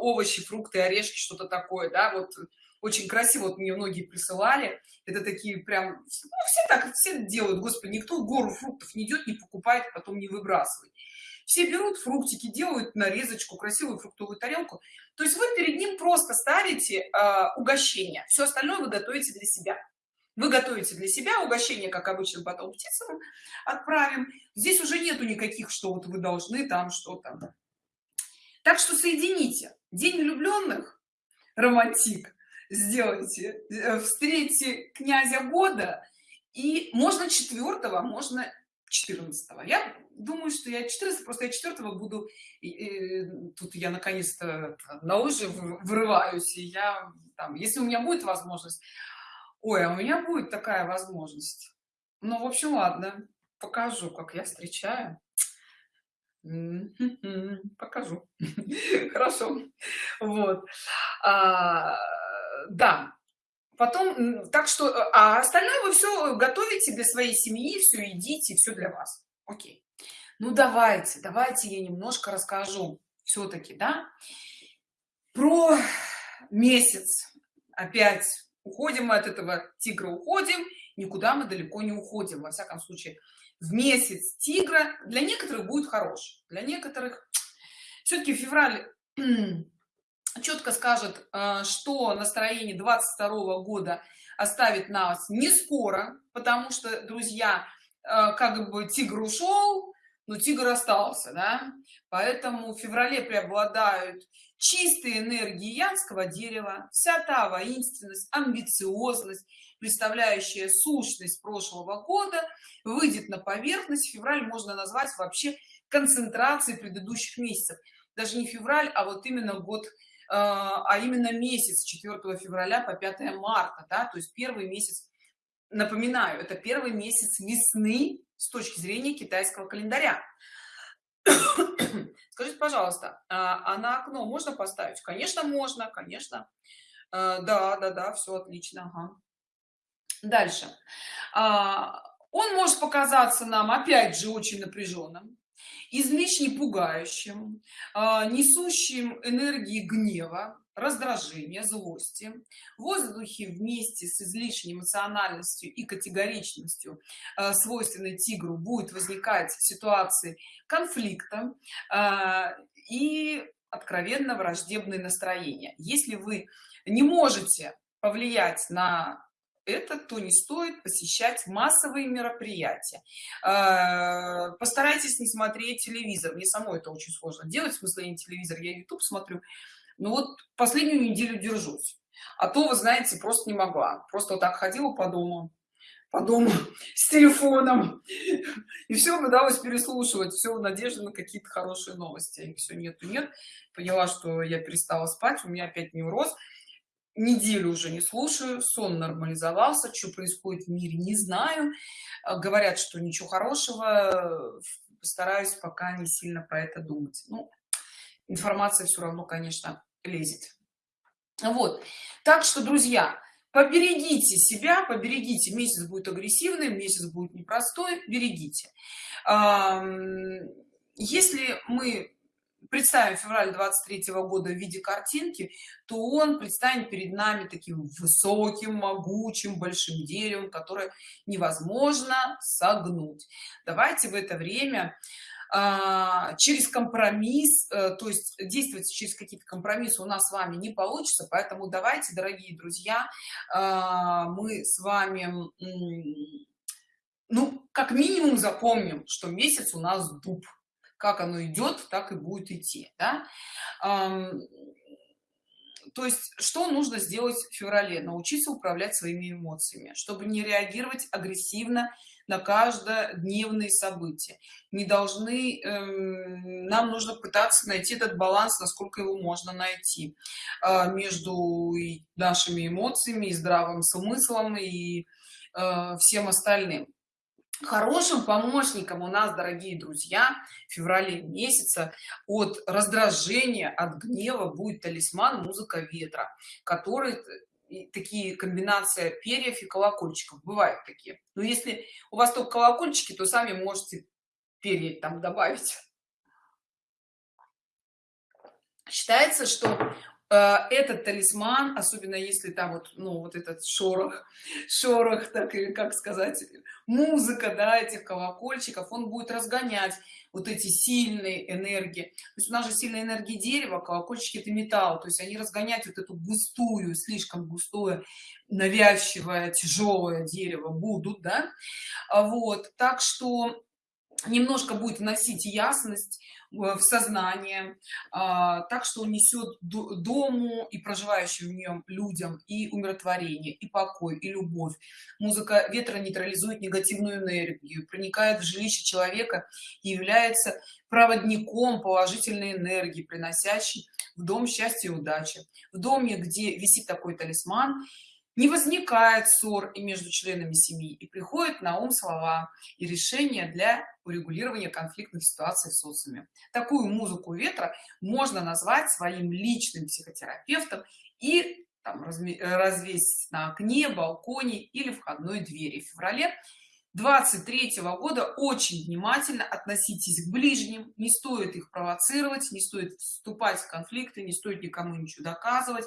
овощи фрукты орешки что-то такое да вот. Очень красиво вот мне многие присылали. Это такие прям ну, все так все делают господи никто гору фруктов не идет не покупает потом не выбрасывает все берут фруктики делают нарезочку красивую фруктовую тарелку. То есть вы перед ним просто ставите э, угощение. Все остальное вы готовите для себя. Вы готовите для себя угощение как обычно потом птицам отправим. Здесь уже нету никаких что вот вы должны там что-то. Так что соедините. День влюбленных романтик. Сделайте э, встретите князя года и можно четвертого можно 14 -го. я думаю что я 14 просто я 4 буду и, и, тут я наконец-то на лыжи вырываюсь и я там если у меня будет возможность. Ой а у меня будет такая возможность. Ну в общем ладно покажу как я встречаю. Покажу. *laughs* Хорошо. Вот. А, да потом так что а остальное вы все готовите для своей семьи все едите все для вас. Окей. Ну давайте давайте я немножко расскажу все-таки да. Про месяц. Опять уходим мы от этого тигра уходим. Никуда мы далеко не уходим. Во всяком случае в месяц тигра для некоторых будет хорош. Для некоторых все-таки февраль четко скажет э, что настроение 22 -го года оставит нас не скоро потому что друзья э, как бы тигр ушел но тигр остался да. Поэтому в феврале преобладают чистые энергии янского дерева вся та воинственность амбициозность представляющая сущность прошлого года выйдет на поверхность. Февраль можно назвать вообще концентрацией предыдущих месяцев. Даже не февраль а вот именно год а именно месяц 4 февраля по 5 марта да то есть первый месяц напоминаю это первый месяц весны с точки зрения китайского календаря. *coughs* Скажите пожалуйста а, а на окно можно поставить? Конечно можно конечно. А, да да да все отлично ага. дальше. А, он может показаться нам опять же очень напряженным излишне пугающим а, несущим энергии гнева раздражения злости. В воздухе вместе с излишней эмоциональностью и категоричностью э, свойственной тигру будет возникать ситуации конфликта э, и откровенно враждебные настроения. Если вы не можете повлиять на это то не стоит посещать массовые мероприятия. Э, постарайтесь не смотреть телевизор. Мне самой это очень сложно делать в смысле не телевизор я youtube смотрю. Ну вот последнюю неделю держусь. А то вы знаете просто не могла. Просто вот так ходила по дому по дому *laughs* с телефоном. И все удалось переслушивать все в на какие-то хорошие новости. И все нет нет. Поняла что я перестала спать у меня опять невроз неделю уже не слушаю сон нормализовался что происходит в мире не знаю. А, говорят что ничего хорошего постараюсь пока не сильно про это думать. Ну, информация все равно конечно лезет. Вот. Так что друзья поберегите себя поберегите. Месяц будет агрессивный месяц будет непростой берегите. Если мы представим февраль 23 -го года в виде картинки то он предстанет перед нами таким высоким могучим большим деревом которое невозможно согнуть. Давайте в это время а, через компромисс э, то есть действовать через какие-то компромиссы у нас с вами не получится поэтому давайте дорогие друзья а, мы с вами ну как минимум запомним что месяц у нас дуб как оно идет так и будет идти да? то есть что нужно сделать в феврале? Научиться управлять своими эмоциями чтобы не реагировать агрессивно на каждодневные события. Не должны эм, нам нужно пытаться найти этот баланс насколько его можно найти э, между нашими эмоциями и здравым смыслом и э, всем остальным хорошим помощником у нас дорогие друзья в феврале месяца от раздражения от гнева будет талисман музыка ветра который такие комбинация перьев и колокольчиков. Бывают такие. Но если у вас только колокольчики то сами можете перья там добавить. Считается что этот талисман особенно если там вот ну вот этот шорох шорох так или как сказать музыка да этих колокольчиков он будет разгонять вот эти сильные энергии. То есть у нас же сильная энергия дерева колокольчики это металл. То есть они разгонять вот эту густую слишком густое навязчивое тяжелое дерево будут да. А вот так что немножко будет вносить ясность в сознание а, так что несет дому и проживающим в нем людям и умиротворение и покой и любовь. Музыка ветра нейтрализует негативную энергию проникает в жилище человека и является проводником положительной энергии приносящей в дом счастья и удачи. В доме где висит такой талисман не возникает ссор и между членами семьи и приходит на ум слова и решения для урегулирования конфликтных ситуаций в социуме. Такую музыку ветра можно назвать своим личным психотерапевтом и там, развесить на окне балконе или входной двери. В феврале 23 -го года очень внимательно относитесь к ближним. Не стоит их провоцировать не стоит вступать в конфликты не стоит никому ничего доказывать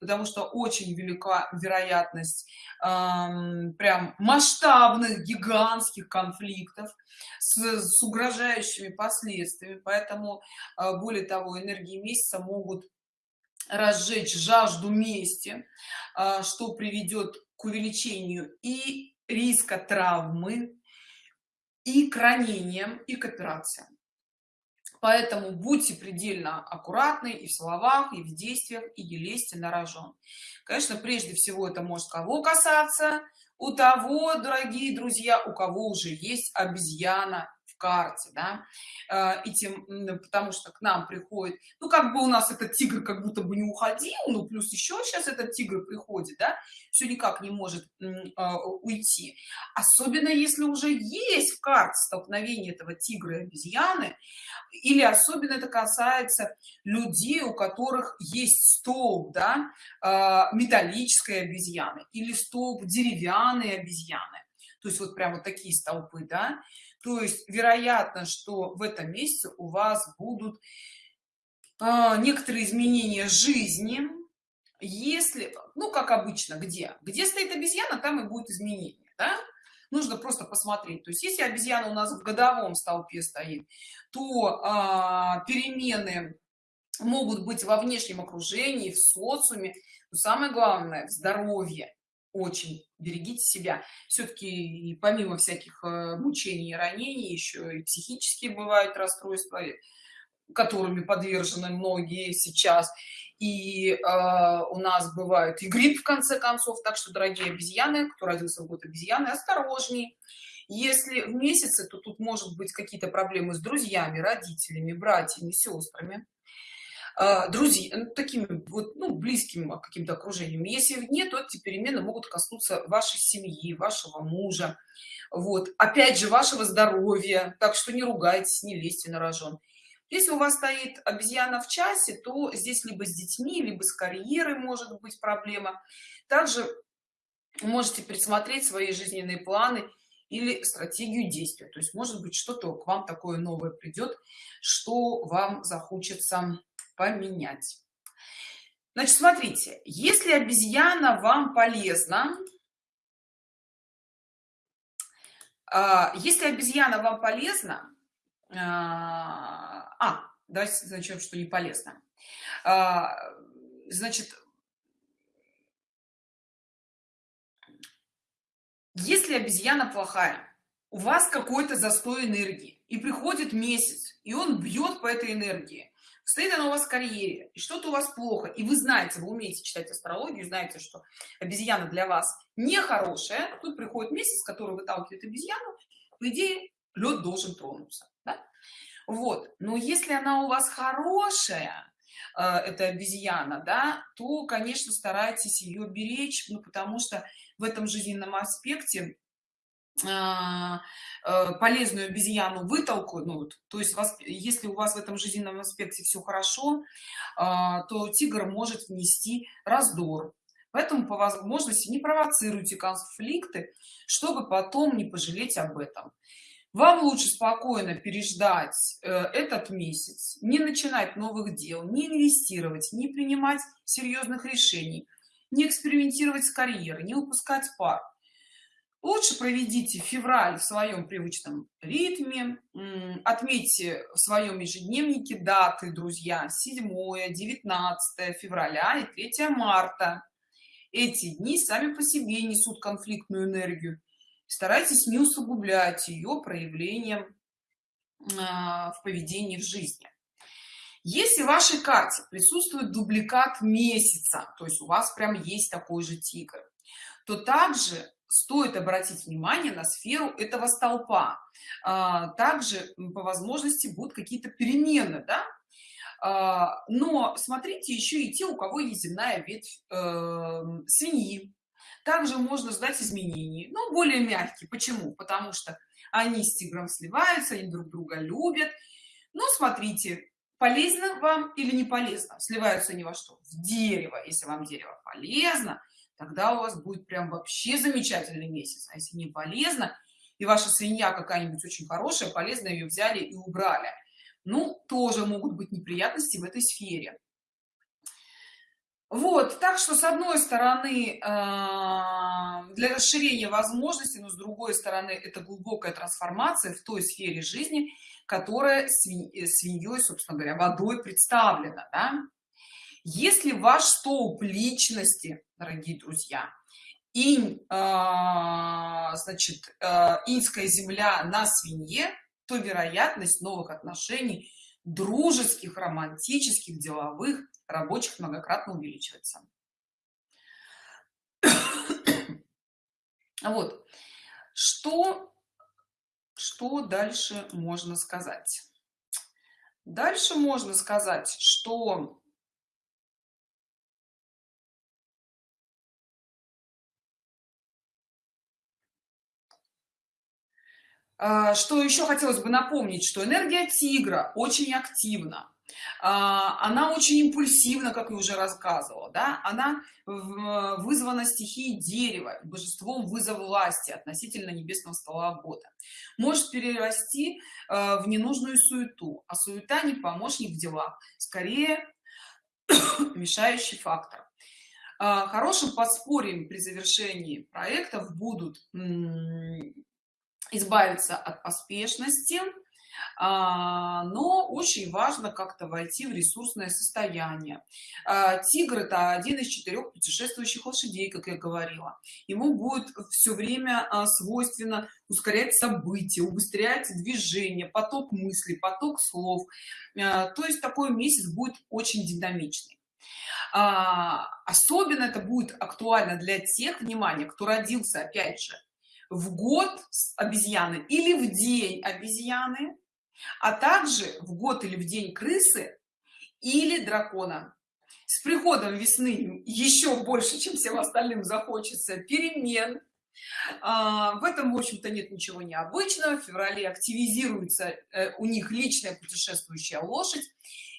потому что очень велика вероятность эм, прям масштабных гигантских конфликтов с, с угрожающими последствиями. Поэтому э, более того энергии месяца могут разжечь жажду мести э, что приведет к увеличению и риска травмы и к ранениям и к операциям поэтому будьте предельно аккуратны и в словах и в действиях и не лезьте на рожон. Конечно прежде всего это может кого касаться? У того дорогие друзья у кого уже есть обезьяна карте да. Э, и тем потому что к нам приходит ну как бы у нас этот тигр как будто бы не уходил ну плюс еще сейчас этот тигр приходит да все никак не может а, уйти. Особенно если уже есть в карте столкновение этого тигра и обезьяны или особенно это касается людей у которых есть столб да а, металлической обезьяны или столб деревянной обезьяны. То есть вот прям вот такие столпы да то есть вероятно что в этом месяце у вас будут а, некоторые изменения жизни. Если ну как обычно где? Где стоит обезьяна там и будет изменение да? нужно просто посмотреть. То есть если обезьяна у нас в годовом столпе стоит то а, перемены могут быть во внешнем окружении в социуме. Но самое главное здоровье очень берегите себя. Все-таки помимо всяких э, мучений и ранений еще и психические бывают расстройства которыми подвержены многие сейчас. И э, у нас бывают и грипп в конце концов. Так что дорогие обезьяны кто родился в год обезьяны осторожней. Если в месяце то тут может быть какие-то проблемы с друзьями родителями братьями сестрами друзья ну, такими вот ну близким каким-то окружением если нет то эти перемены могут коснуться вашей семьи вашего мужа. Вот. Опять же вашего здоровья. Так что не ругайтесь не лезьте на рожон. Если у вас стоит обезьяна в часе то здесь либо с детьми либо с карьерой может быть проблема. Также можете присмотреть свои жизненные планы или стратегию действия. То есть может быть что-то к вам такое новое придет что вам захочется поменять. Значит смотрите если обезьяна вам полезна а, если обезьяна вам полезна а, а давайте зачем что не полезно. А, значит если обезьяна плохая у вас какой-то застой энергии и приходит месяц и он бьет по этой энергии стоит она у вас в карьере и что-то у вас плохо и вы знаете вы умеете читать астрологию знаете что обезьяна для вас нехорошая тут приходит месяц который выталкивает обезьяну по идее лед должен тронуться да? вот но если она у вас хорошая э, это обезьяна да то конечно старайтесь ее беречь ну потому что в этом жизненном аспекте а, полезную обезьяну вытолкнут ну то есть вас если у вас в этом жизненном аспекте все хорошо а, то тигр может внести раздор. Поэтому по возможности не провоцируйте конфликты чтобы потом не пожалеть об этом. Вам лучше спокойно переждать э, этот месяц не начинать новых дел не инвестировать не принимать серьезных решений не экспериментировать с карьерой не выпускать пар лучше проведите февраль в своем привычном ритме отметьте в своем ежедневнике даты друзья 7 19 февраля и 3 марта. Эти дни сами по себе несут конфликтную энергию. Старайтесь не усугублять ее проявлением а, в поведении в жизни. Если в вашей карте присутствует дубликат месяца то есть у вас прям есть такой же тигр то также стоит обратить внимание на сферу этого столпа. А, также по возможности будут какие-то перемены да? а, но смотрите еще и те у кого есть земная ветвь э, свиньи. Также можно ждать изменений но более мягкие. Почему? Потому что они с тигром сливаются они друг друга любят. Но смотрите полезно вам или не полезно. Сливаются они во что? В дерево. Если вам дерево полезно тогда у вас будет прям вообще замечательный месяц. А если не полезно и ваша свинья какая-нибудь очень хорошая полезно ее взяли и убрали. Ну тоже могут быть неприятности в этой сфере. Вот так что с одной стороны а, для расширения возможностей но с другой стороны это глубокая трансформация в той сфере жизни которая свиньей собственно говоря водой представлена да? Если ваш столб личности дорогие друзья инь э, значит э, инская земля на свинье то вероятность новых отношений дружеских романтических деловых рабочих многократно увеличивается. Вот. Что что дальше можно сказать? Дальше можно сказать что что еще хотелось бы напомнить что энергия тигра очень активна. А, она очень импульсивна как я уже рассказывала да? Она вызвана стихией дерева божеством вызов власти относительно небесного стола года. Может перерасти а, в ненужную суету а суета не помощник в делах скорее *coughs* мешающий фактор. Хорошим подспорьем при завершении проектов будут избавиться от поспешности а, но очень важно как-то войти в ресурсное состояние. А, тигр это один из четырех путешествующих лошадей как я говорила. Ему будет все время а, свойственно ускорять события убыстрять движение поток мыслей поток слов. То есть такой месяц будет очень динамичный. Особенно это будет актуально для тех внимания кто родился опять же в год обезьяны или в день обезьяны а также в год или в день крысы или дракона. С приходом весны еще больше чем всем остальным захочется перемен. А, в этом в общем-то нет ничего необычного. В феврале активизируется э, у них личная путешествующая лошадь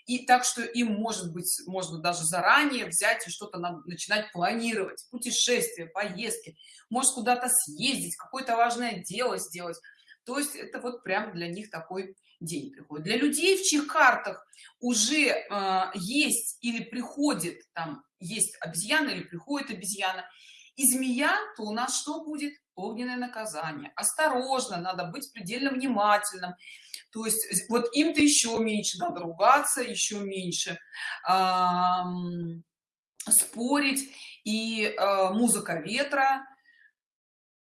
и так что им может быть можно даже заранее взять и что-то начинать планировать. Путешествия поездки может куда-то съездить какое-то важное дело сделать. То есть это вот прям для них такой день приходит. Для людей в чьих картах уже э, есть или приходит там есть обезьяна или приходит обезьяна и змея то у нас что будет? Огненное наказание. Осторожно надо быть предельно внимательным. То есть вот им-то еще меньше надо ругаться еще меньше спорить. И э, музыка ветра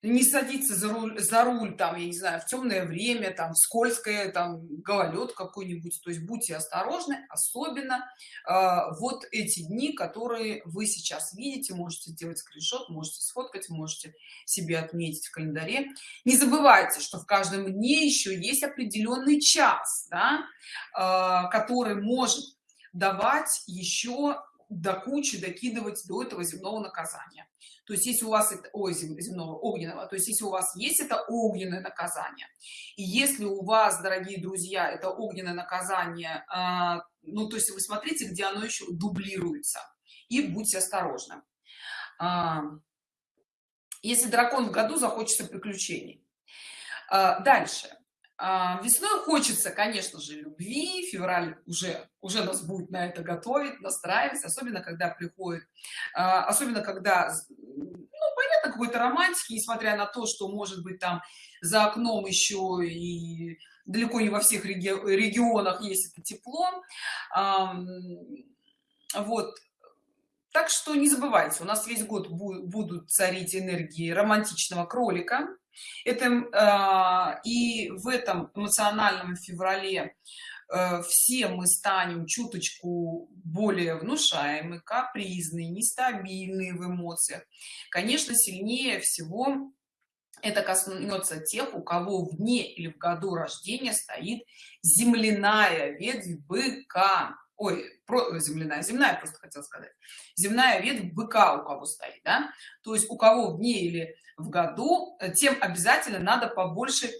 не садиться за руль, за руль там, я не знаю, в темное время, там, скользкое, там, гололед какой-нибудь. То есть будьте осторожны, особенно э, вот эти дни, которые вы сейчас видите, можете сделать скриншот, можете сфоткать, можете себе отметить в календаре. Не забывайте, что в каждом дне еще есть определенный час, да, э, который может давать еще до кучи докидывать до этого земного наказания то есть если у вас это ой, земного огненного то есть если у вас есть это огненное наказание и если у вас дорогие друзья это огненное наказание э, ну то есть вы смотрите где оно еще дублируется и будьте осторожны. Э, если дракон в году захочется приключений. Э, дальше. а, весной хочется конечно же любви февраль уже уже нас будет на это готовить настраивать особенно когда приходит а, особенно когда ну, понятно какой-то романтики несмотря на то что может быть там за окном еще и далеко не во всех реги регионах есть это тепло вот. Так что не забывайте у нас весь год будут царить энергии романтичного кролика это э, и в этом эмоциональном феврале э, все мы станем чуточку более внушаемы капризные нестабильные в эмоциях. Конечно сильнее всего это коснется тех у кого в дне или в году рождения стоит земляная ветвь быка. Ой про, земляная земная просто хотел сказать. Земная ветвь быка у кого стоит да? то есть у кого в дне или в году э, тем обязательно надо побольше э,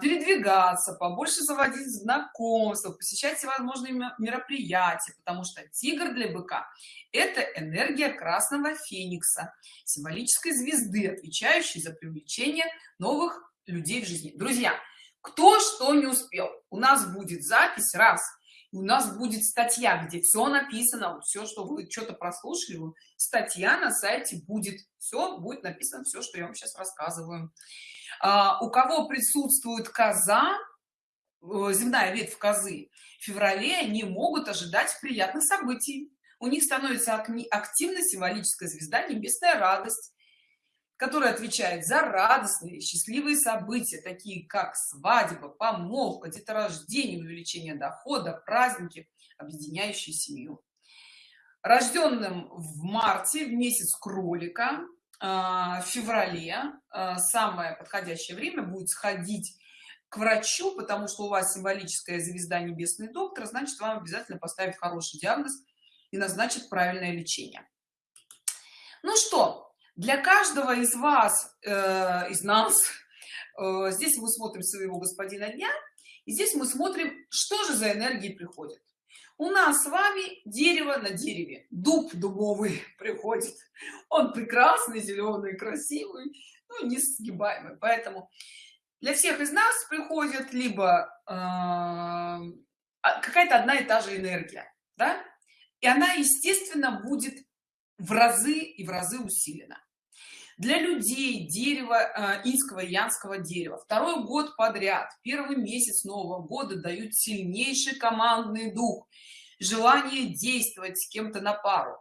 передвигаться побольше заводить знакомства посещать всевозможные мероприятия потому что тигр для быка это энергия красного феникса символической звезды отвечающей за привлечение новых людей в жизни. Друзья кто что не успел у нас будет запись. Раз у нас будет статья где все написано все что вы что-то прослушали статья на сайте будет. Все будет написано все что я вам сейчас рассказываю. А, у кого присутствует коза э, земная ветвь козы в феврале они могут ожидать приятных событий. У них становится активна символическая звезда небесная радость который отвечает за радостные счастливые события такие как свадьба помолвка деторождение увеличение дохода праздники объединяющие семью. Рожденным в марте в месяц кролика а, в феврале а, самое подходящее время будет сходить к врачу потому что у вас символическая звезда небесный доктор значит вам обязательно поставить хороший диагноз и назначит правильное лечение. Ну что для каждого из вас э, из нас э, здесь мы смотрим своего господина дня и здесь мы смотрим что же за энергии приходит у нас с вами дерево на дереве. Дуб дубовый *laughs* приходит. Он прекрасный зеленый красивый ну не сгибаемый поэтому для всех из нас приходит либо э, а, какая-то одна и та же энергия да? И она естественно будет в разы и в разы усилена для людей дерево э, инского янского дерева. Второй год подряд первый месяц нового года дают сильнейший командный дух желание действовать с кем-то на пару.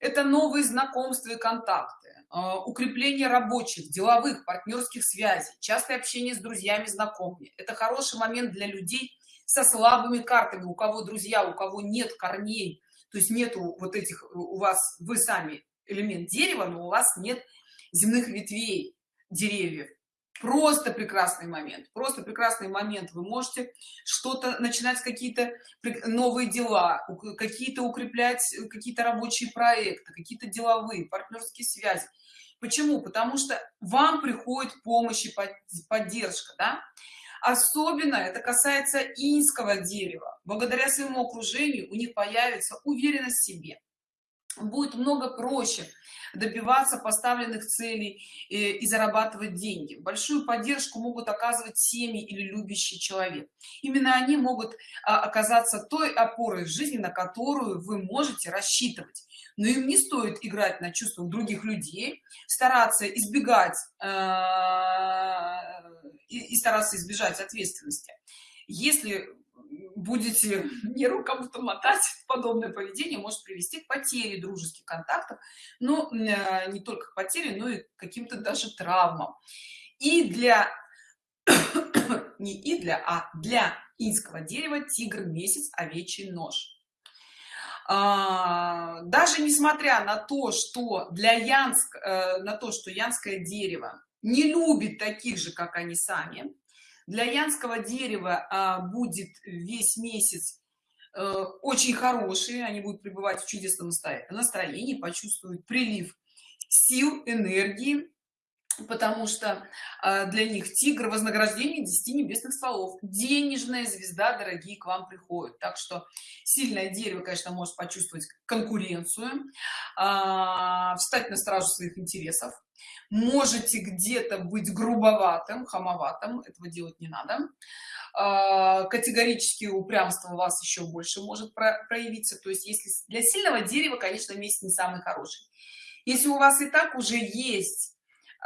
Это новые знакомства и контакты э, укрепление рабочих деловых партнерских связей частое общение с друзьями знакомыми. Это хороший момент для людей со слабыми картами у кого друзья у кого нет корней. То есть нету вот этих у вас вы сами элемент дерева но у вас нет земных ветвей деревьев. Просто прекрасный момент просто прекрасный момент. Вы можете что-то начинать какие-то новые дела какие-то укреплять какие-то рабочие проекты какие-то деловые партнерские связи. Почему? Потому что вам приходит помощь и поддержка да? особенно это касается инского дерева. Благодаря своему окружению у них появится уверенность в себе будет много проще добиваться поставленных целей и, э, и зарабатывать деньги. Большую поддержку могут оказывать семьи или любящий человек. Именно они могут а, оказаться той опорой в жизни на которую вы можете рассчитывать. Но им не стоит играть на чувствах других людей стараться избегать и, и стараться избежать ответственности. Если будете нервы кому-то мотать подобное поведение может привести к потере дружеских контактов но э, не только к потере но и каким-то даже травмам. И для *coughs* не и для а для инского дерева тигр месяц овечий нож. А, даже несмотря на то что для янск э, на то что янское дерево не любит таких же как они сами для янского дерева а, будет весь месяц а, очень хороший они будут пребывать в чудесном настроении почувствуют прилив сил энергии потому что а, для них тигр вознаграждение 10 небесных стволов. Денежная звезда дорогие к вам приходят так что сильное дерево конечно может почувствовать конкуренцию а, встать на стражу своих интересов можете где-то быть грубоватым хамоватым этого делать не надо. А, категорически упрямство у вас еще больше может проявиться. То есть если для сильного дерева конечно месяц не самый хороший. Если у вас и так уже есть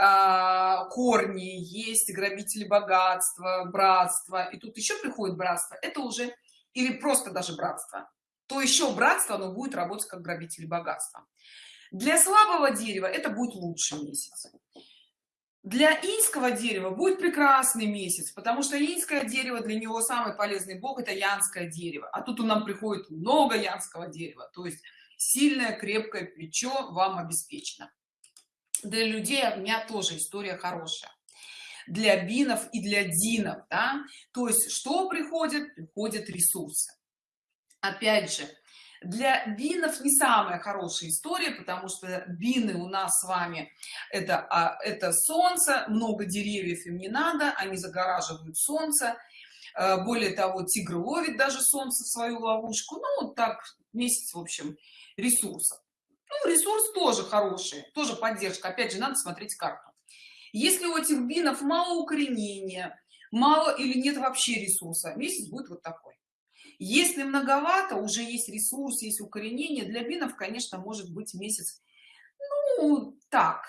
а, корни есть грабители богатства братства и тут еще приходит братство это уже или просто даже братство то еще братство оно будет работать как грабители богатства для слабого дерева это будет лучший месяц. Для инского дерева будет прекрасный месяц потому что инское дерево для него самый полезный бог это янское дерево. А тут у нам приходит много янского дерева то есть сильное крепкое плечо вам обеспечено. Для людей у меня тоже история хорошая. Для бинов и для динов да? то есть что приходит? Приходят ресурсы. Опять же для бинов не самая хорошая история потому что бины у нас с вами это а, это солнце много деревьев им не надо они загораживают солнце. Э, более того тигр ловит даже солнце в свою ловушку. Ну вот так месяц в общем ресурсов. Ну, ресурс тоже хороший тоже поддержка. Опять же надо смотреть карту. Если у этих бинов мало укоренения мало или нет вообще ресурса месяц будет вот такой если многовато уже есть ресурс есть укоренение. Для бинов конечно может быть месяц. Ну так.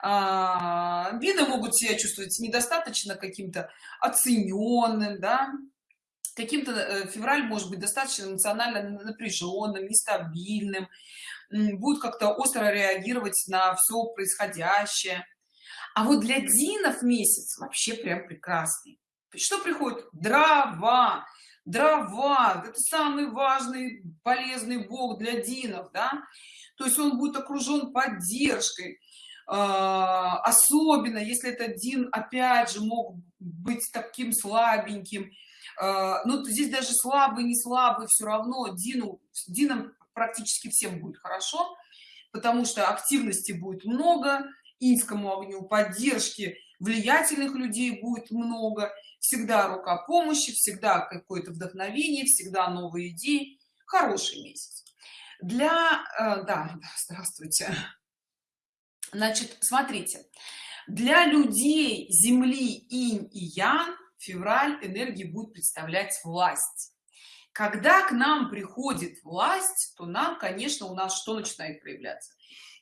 А, бины могут себя чувствовать недостаточно каким-то оцененным да. Каким-то э, февраль может быть достаточно эмоционально напряженным нестабильным. Будет как-то остро реагировать на все происходящее. А вот для динов месяц вообще прям прекрасный. Что приходит? Дрова дрова это самый важный полезный бог для динов да? То есть он будет окружен поддержкой а, особенно если это дин опять же мог быть таким слабеньким. А, ну здесь даже слабый не слабый все равно дину динам практически всем будет хорошо потому что активности будет много инскому огню поддержки влиятельных людей будет много. Всегда рука помощи всегда какое-то вдохновение всегда новые идеи. Хороший месяц. Для э, да здравствуйте. Значит смотрите. Для людей земли инь и ян февраль энергии будет представлять власть. Когда к нам приходит власть то нам конечно у нас что начинает проявляться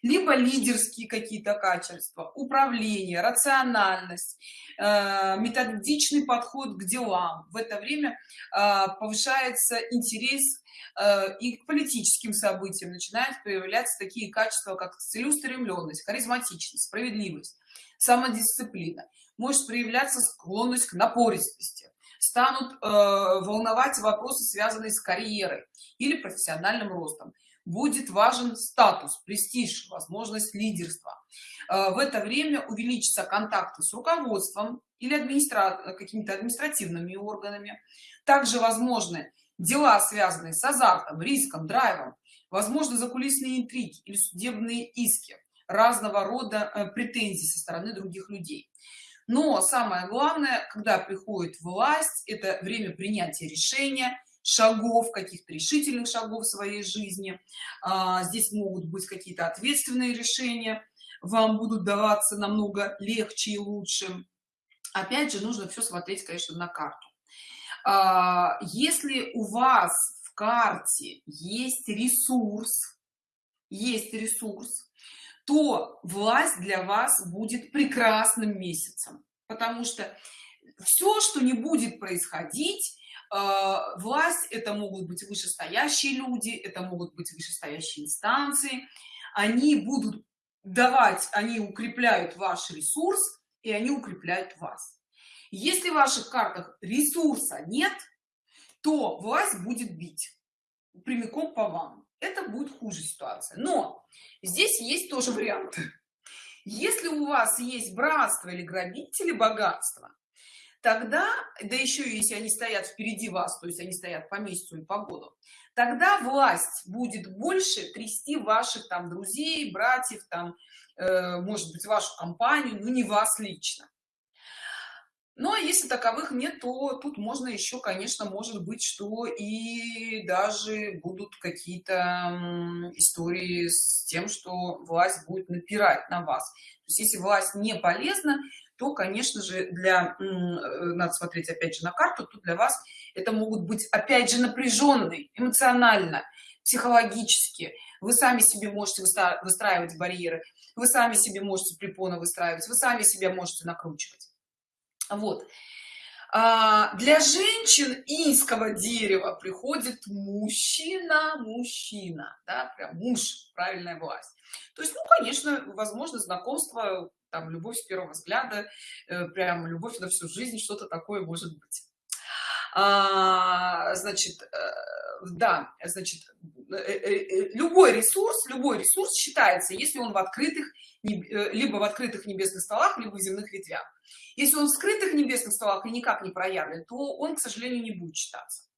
либо лидерские какие-то качества управление рациональность э, методичный подход к делам. В это время э, повышается интерес э, и к политическим событиям начинают появляться такие качества как целеустремленность харизматичность справедливость самодисциплина. Может проявляться склонность к напористости. Станут э, волновать вопросы связанные с карьерой или профессиональным ростом будет важен статус престиж возможность лидерства. Э, в это время увеличится контакты с руководством или администра какими-то административными органами. Также возможны дела связанные с азартом риском драйвом. Возможно закулисные интриги или судебные иски разного рода э, претензий со стороны других людей. Но самое главное когда приходит власть это время принятия решения шагов каких-то решительных шагов в своей жизни. А, здесь могут быть какие-то ответственные решения. Вам будут даваться намного легче и лучше. Опять же нужно все смотреть конечно на карту. А, если у вас в карте есть ресурс есть ресурс то власть для вас будет прекрасным месяцем. Потому что все что не будет происходить власть это могут быть вышестоящие люди это могут быть вышестоящие инстанции. Они будут давать они укрепляют ваш ресурс и они укрепляют вас. Если в ваших картах ресурса нет то власть будет бить прямиком по вам. Это будет хуже ситуация. Но здесь есть тоже варианты если у вас есть братство или грабители богатства тогда да еще если они стоят впереди вас то есть они стоят по месяцу и по году тогда власть будет больше трясти ваших там друзей братьев там э, может быть вашу компанию но не вас лично. Но если таковых нет то тут можно еще конечно может быть что и даже будут какие-то истории с тем что власть будет напирать на вас. То есть если власть не полезна то конечно же для э, надо смотреть опять же на карту то для вас это могут быть опять же напряженные эмоционально психологически. Вы сами себе можете выстраивать барьеры вы сами себе можете препоны выстраивать вы сами себя можете накручивать. Вот. А, для женщин инского дерева приходит мужчина мужчина да, прям муж правильная власть. То есть ну конечно возможно знакомство там любовь с первого взгляда э, прям любовь на всю жизнь что-то такое может быть. А, значит э, да значит э, любой ресурс любой ресурс считается если он в открытых либо в открытых небесных столах либо в земных ветвях. Если он в скрытых небесных столах и никак не проявлен то он к сожалению не будет читаться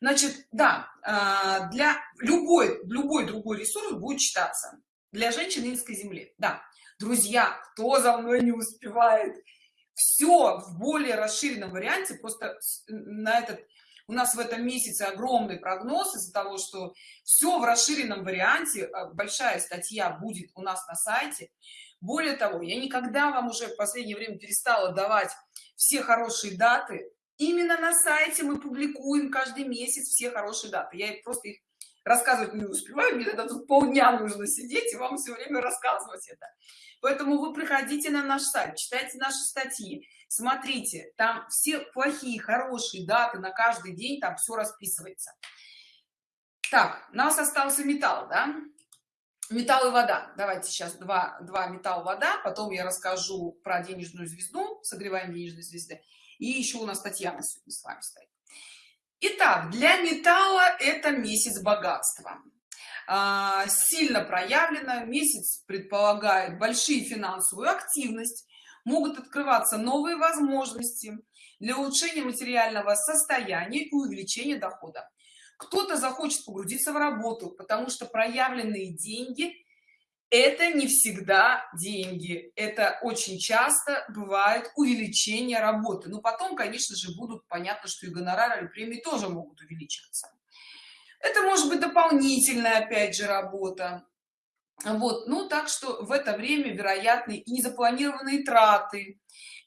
значит да а, для любой любой другой ресурс будет читаться для женщин инской земли да друзья кто за мной не успевает? Все в более расширенном варианте. Просто на этот у нас в этом месяце огромный прогноз из-за того что все в расширенном варианте. А, большая статья будет у нас на сайте. Более того я никогда вам уже в последнее время перестала давать все хорошие даты. Именно на сайте мы публикуем каждый месяц все хорошие даты. Я просто их рассказывать не успеваю мне тогда тут полдня нужно сидеть и вам все время рассказывать это. Поэтому вы приходите на наш сайт читайте наши статьи. Смотрите там все плохие хорошие даты на каждый день там все расписывается. Так у нас остался металл да? Металл и вода. Давайте сейчас два два металл вода потом я расскажу про денежную звезду согреваем денежной звезды. И еще у нас татьяна сегодня с вами стоит Итак, для металла это месяц богатства. А, сильно проявлено месяц предполагает большие финансовую активность могут открываться новые возможности для улучшения материального состояния и увеличения дохода. Кто-то захочет погрузиться в работу потому что проявленные деньги это не всегда деньги. Это очень часто бывает увеличение работы. Но потом конечно же будут понятно что и гонорары и премии тоже могут увеличиваться. Это может быть дополнительная опять же работа. Вот ну так что в это время вероятны и незапланированные траты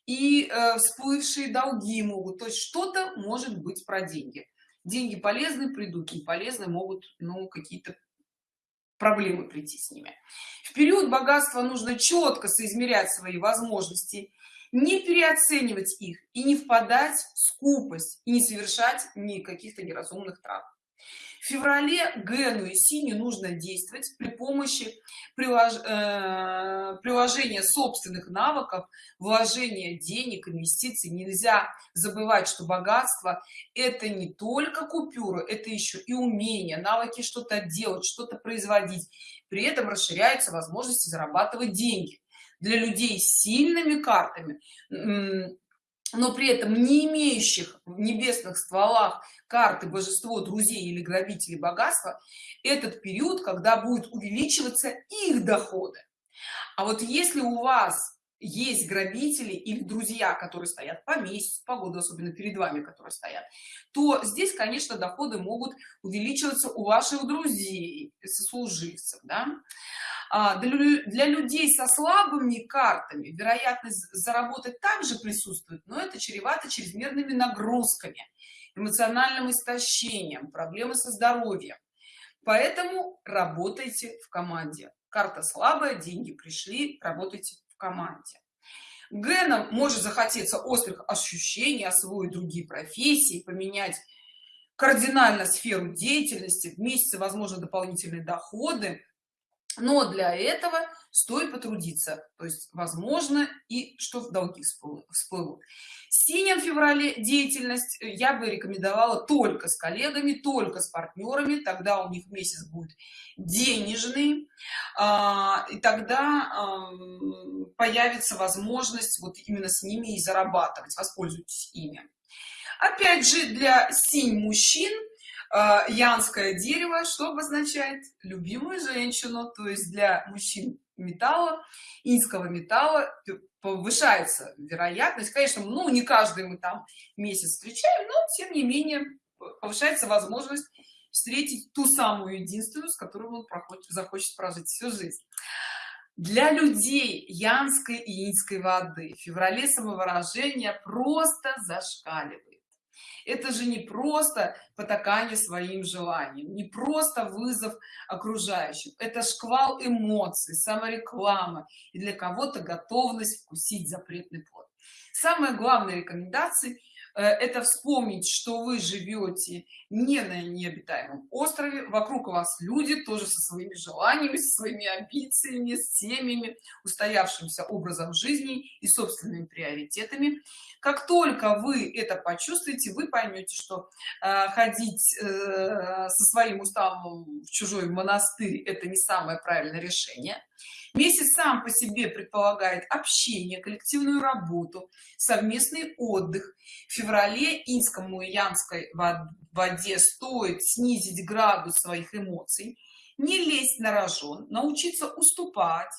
и э, всплывшие долги могут. То есть что-то может быть про деньги. Деньги полезны придут не полезны могут ну какие-то проблемы прийти с ними. В период богатства нужно четко соизмерять свои возможности не переоценивать их и не впадать в скупость и не совершать ни каких-то неразумных трат в феврале гену и сине нужно действовать при помощи прилож... э... приложения собственных навыков вложения денег инвестиций. Нельзя забывать что богатство это не только купюры это еще и умение навыки что-то делать что-то производить. При этом расширяются возможности зарабатывать деньги. Для людей с сильными картами но при этом не имеющих в небесных стволах карты божество друзей или грабителей богатства этот период когда будет увеличиваться их доходы а вот если у вас есть грабители или друзья которые стоят по месяцу по году особенно перед вами которые стоят то здесь конечно доходы могут увеличиваться у ваших друзей сослуживцев да? А, для, людей со слабыми картами вероятность заработать также присутствует но это чревато чрезмерными нагрузками эмоциональным истощением проблемы со здоровьем. Поэтому работайте в команде. Карта слабая деньги пришли работайте в команде. Геном может захотеться острых ощущений освоить другие профессии поменять кардинально сферу деятельности в месяце возможно дополнительные доходы но для этого стоит потрудиться то есть возможно и что в долги всплывут. Синем феврале деятельность э, я бы рекомендовала только с коллегами только с партнерами тогда у них месяц будет денежный а, и тогда появится возможность вот именно с ними и зарабатывать. Воспользуйтесь ими. Опять же для синь мужчин янское дерево что обозначает? Любимую женщину то есть для мужчин металла инского металла повышается вероятность. Конечно ну не каждый мы там месяц встречаем но тем не менее повышается возможность встретить ту самую единственную с которой он проходит захочет прожить всю жизнь. Для людей янской и инской воды в феврале самовыражение просто зашкаливает это же не просто потакание своим желанием не просто вызов окружающим. Это шквал эмоций самореклама и для кого-то готовность вкусить запретный плод. Самая главная рекомендация это вспомнить что вы живете не на необитаемом острове. Вокруг вас люди тоже со своими желаниями со своими амбициями с семьями устоявшимся образом жизни и собственными приоритетами. Как только вы это почувствуете вы поймете что э, ходить э, со своим уставом в чужой монастырь это не самое правильное решение месяц сам по себе предполагает общение коллективную работу совместный отдых. В феврале инскому и янской воде стоит снизить градус своих эмоций не лезть на рожон научиться уступать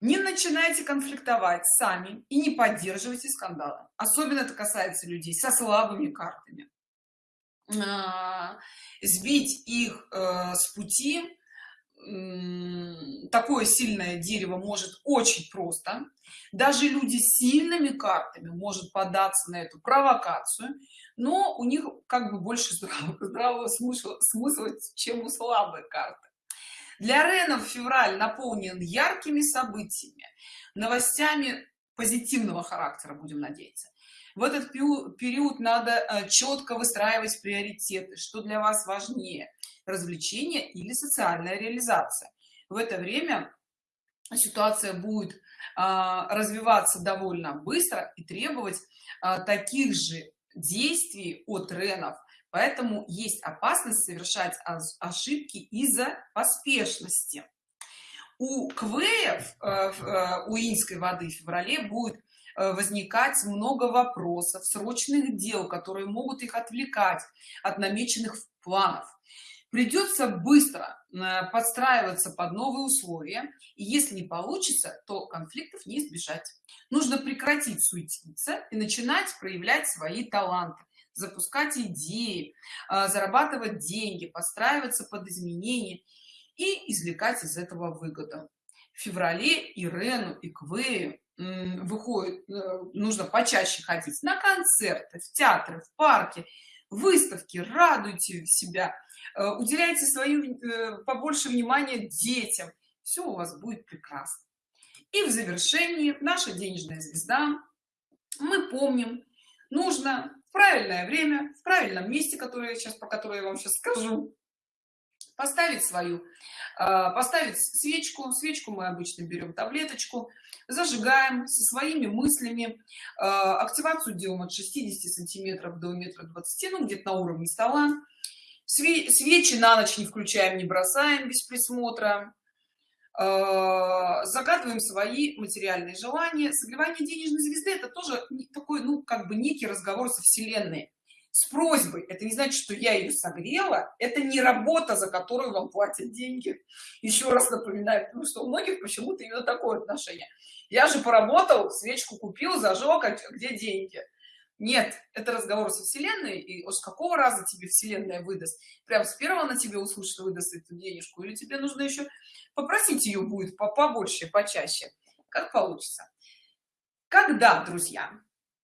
не начинайте конфликтовать сами и не поддерживайте скандалы. Особенно это касается людей со слабыми картами. А, сбить их э, с пути такое сильное дерево может очень просто. Даже люди с сильными картами может податься на эту провокацию но у них как бы больше *laughs* здравого, смысла, смысла чем у слабой карты. Для ренов февраль наполнен яркими событиями новостями позитивного характера будем надеяться в этот период надо э, четко выстраивать приоритеты что для вас важнее развлечение или социальная реализация. В это время ситуация будет а, развиваться довольно быстро и требовать а, таких же действий от ренов поэтому есть опасность совершать ошибки из-за поспешности. У квеев э, э, у инской воды в феврале будет возникать много вопросов срочных дел которые могут их отвлекать от намеченных планов. Придется быстро э, подстраиваться под новые условия и если не получится то конфликтов не избежать. Нужно прекратить суетиться и начинать проявлять свои таланты запускать идеи э, зарабатывать деньги подстраиваться под изменения и извлекать из этого выгоду. В феврале ирену и квею выходит э, нужно почаще ходить на концерты в театры в парке выставки радуйте себя Э, уделяйте свою э, побольше внимания детям. Все у вас будет прекрасно. И в завершении наша денежная звезда. Мы помним нужно в правильное время в правильном месте которое я сейчас по которой я вам сейчас скажу поставить свою а, поставить свечку. Свечку мы обычно берем таблеточку. Зажигаем со своими мыслями. А, активацию делаем от 60 сантиметров до метра 20 ну где-то на уровне стола. Свечи на ночь не включаем не бросаем без присмотра. А, загадываем свои материальные желания. Согревание денежной звезды это тоже такой ну как бы некий разговор со вселенной с просьбой. Это не значит что я ее согрела. Это не работа за которую вам платят деньги. Еще раз напоминаю потому что у многих почему-то именно такое отношение. Я же поработал свечку купил зажег а где деньги? Нет это разговор со вселенной и уж какого раза тебе вселенная выдаст? Прям с первого на тебе услышит выдаст эту денежку или тебе нужно еще попросить ее будет по побольше почаще? Как получится. Когда друзья?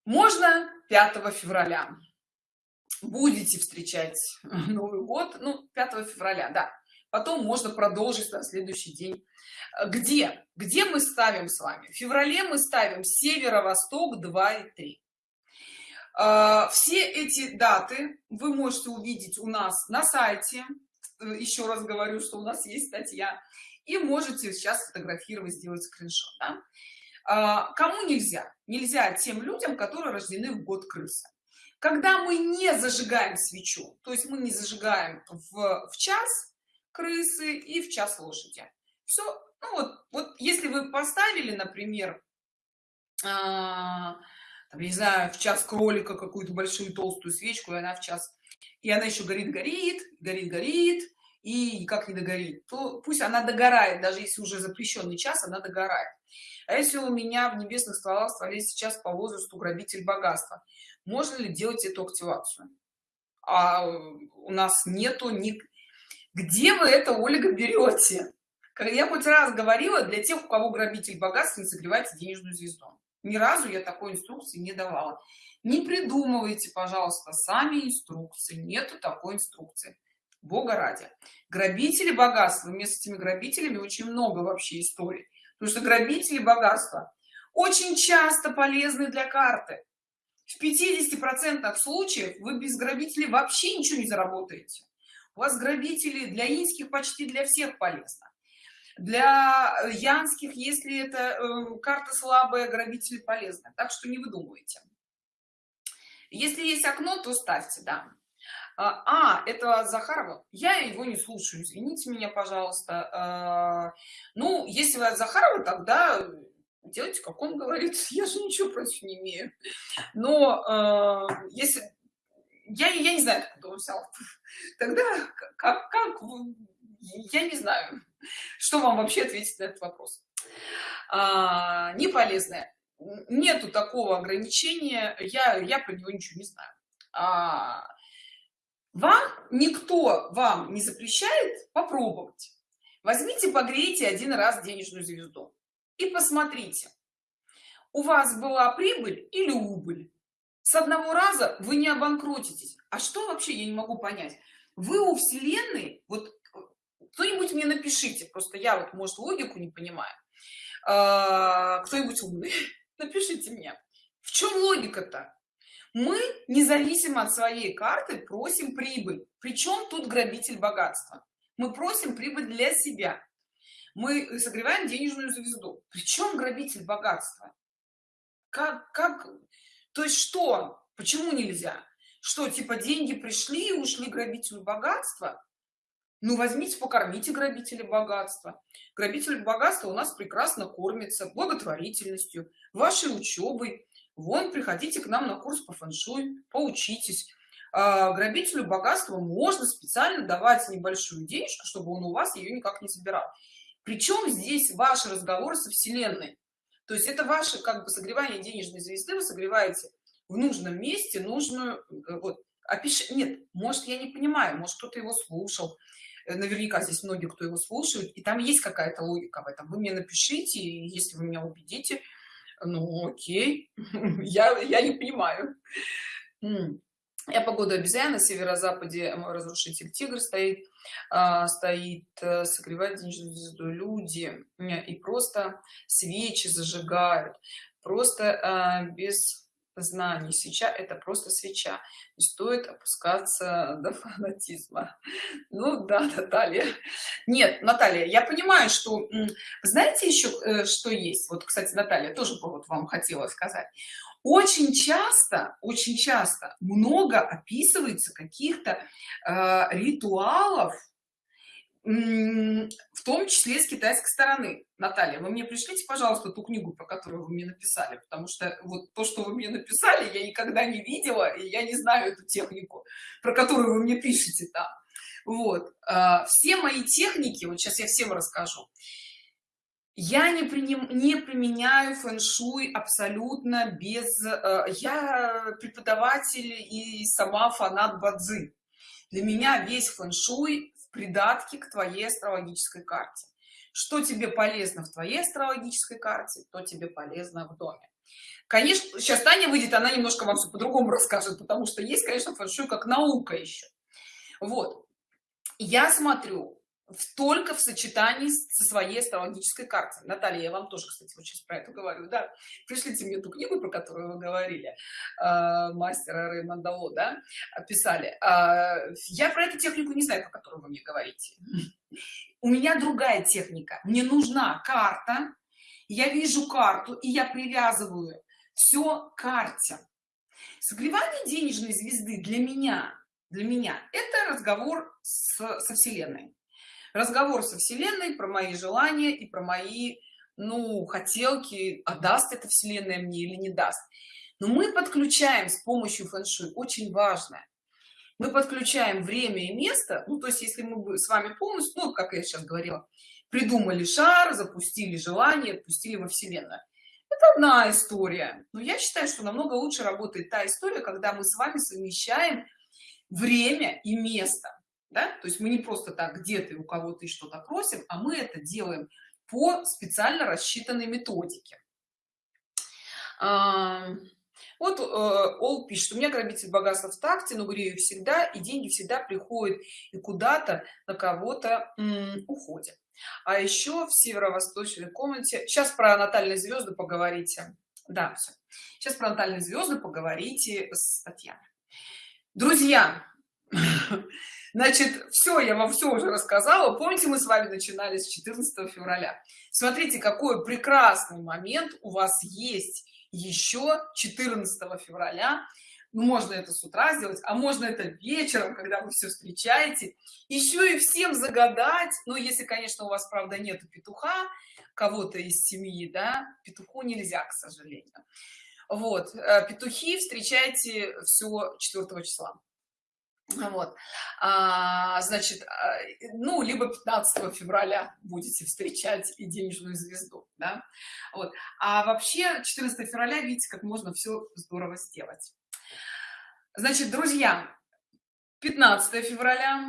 Можно 5 февраля будете встречать *laughs* новый год ну 5 февраля да. Потом можно продолжить на следующий день. Где? Где мы ставим с вами? В феврале мы ставим северо-восток 2 и 3 а, все эти даты вы можете увидеть у нас на сайте. Еще раз говорю что у нас есть статья. И можете сейчас фотографировать сделать скриншот да? А, кому нельзя? Нельзя тем людям которые рождены в год крысы когда мы не зажигаем свечу то есть мы не зажигаем в, в час крысы и в час лошади. Все ну вот вот если вы поставили например а, там, не знаю в час кролика какую-то большую толстую свечку и она в час и она еще горит горит горит горит и никак не догорит то пусть она догорает даже если уже запрещенный час она догорает. А если у меня в небесных стволах стволе сейчас по возрасту грабитель богатства можно ли делать эту активацию? А у нас нету ни где вы это ольга берете? Как я хоть раз говорила для тех у кого грабитель богатства не согревайте денежную звезду. Ни разу я такой инструкции не давала. Не придумывайте пожалуйста сами инструкции. Нету такой инструкции. Бога ради. Грабители богатства. Вместе с этими грабителями очень много вообще историй. Потому что грабители богатства очень часто полезны для карты в 50 процентах случаев вы без грабителей вообще ничего не заработаете. У вас грабители для инских почти для всех полезно. Для э, янских если это э, карта слабая грабители полезны. Так что не выдумывайте. Если есть окно то ставьте да. А, а это захарова? Я его не слушаю извините меня пожалуйста. А, ну если вы от захарова тогда делайте как он говорит *laughs* я же ничего против не имею. Но э, если я я не знаю откуда он взял тогда как как я не знаю что вам вообще ответить на этот вопрос. А, не полезное нету такого ограничения. Я я про него ничего не знаю. А, вам никто вам не запрещает попробовать. Возьмите погрейте один раз денежную звезду и посмотрите у вас была прибыль или убыль? С одного раза вы не обанкротитесь. А что вообще я не могу понять? Вы у вселенной вот кто-нибудь мне напишите просто я вот может логику не понимаю. А, кто-нибудь умный *laughs* напишите мне. В чем логика-то? Мы независимо от своей карты просим прибыль. Причем тут грабитель богатства? Мы просим прибыль для себя мы согреваем денежную звезду. Причем грабитель богатства? Как как то есть что? Почему нельзя? Что типа деньги пришли и ушли грабителю богатства? Ну возьмите покормите грабителя богатства. Грабитель богатства у нас прекрасно кормится благотворительностью вашей учебой вон приходите к нам на курс по фэншуй поучитесь. А, грабителю богатства можно специально давать небольшую денежку чтобы он у вас ее никак не забирал причем здесь ваш разговор со вселенной? То есть это ваше как бы согревание денежной звезды вы согреваете в нужном месте нужную э, вот опиши нет может я не понимаю может кто-то его слушал. Э, наверняка здесь многие кто его слушают и там есть какая-то логика в этом. Вы мне напишите если вы меня убедите ну окей. *laughs* Я я не понимаю я погода обезьяна на северо-западе разрушитель тигр стоит а, стоит а, согревает денежную звезду люди и просто свечи зажигают просто а, без знаний. Свеча – это просто свеча. Не стоит опускаться до фанатизма. Ну да, Наталья. Нет, Наталья, я понимаю, что... Знаете еще, э, что есть? Вот, кстати, Наталья, тоже вот вам хотела сказать. Очень часто, очень часто много описывается каких-то э, ритуалов, в том числе с китайской стороны. Наталья, вы мне пришлите, пожалуйста, ту книгу, про которую вы мне написали, потому что вот то, что вы мне написали, я никогда не видела, и я не знаю эту технику, про которую вы мне пишете там. Вот. А, все мои техники, вот сейчас я всем расскажу, я не, приним, не применяю фэн-шуй абсолютно без... Э, я преподаватель и сама фанат бадзи. Для меня весь фэн-шуй придатки к твоей астрологической карте. Что тебе полезно в твоей астрологической карте то тебе полезно в доме. Конечно сейчас таня выйдет она немножко вам все по-другому *laughs* расскажет потому что есть конечно фэншуй как наука еще вот. Я смотрю только в сочетании со своей астрологической картой. Наталья я вам тоже кстати вот сейчас про это говорю да. Пришлите мне эту книгу про которую вы говорили э, мастера реймонда да писали. Э, я про эту технику не знаю про которую вы мне говорите. У меня другая техника. Мне нужна карта. Я вижу карту и я привязываю все к карте. Согревание денежной звезды для меня для меня это разговор с, со вселенной разговор со вселенной про мои желания и про мои ну хотелки а даст это вселенная мне или не даст. Но мы подключаем с помощью фэн-шуй очень важное. Мы подключаем время и место. Ну то есть если мы с вами полностью ну как я сейчас говорила придумали шар запустили желание отпустили во вселенную. Это одна история. Но я считаю что намного лучше работает та история когда мы с вами совмещаем время и место да? то есть мы не просто так где-то у кого-то и что-то просим а мы это делаем по специально рассчитанной методике вот э, ол пишет у меня грабитель богатства в такте но грею всегда и деньги всегда приходят и куда-то на кого-то уходят а еще в северо-восточной комнате сейчас про натальные звезды поговорите да все. сейчас про натальные звезды поговорите с татьяной друзья *coughs* Значит, все, я вам все уже рассказала. Помните, мы с вами начинали с 14 февраля. Смотрите, какой прекрасный момент у вас есть еще 14 февраля. Ну, можно это с утра сделать, а можно это вечером, когда вы все встречаете. Еще и всем загадать. Ну, если, конечно, у вас, правда, нету петуха, кого-то из семьи, да, петуху нельзя, к сожалению. Вот, э, петухи встречайте все 4 числа вот. А, значит а, ну либо 15 февраля будете встречать и денежную звезду да? вот. А вообще 14 февраля видите как можно все здорово сделать. Значит друзья 15 февраля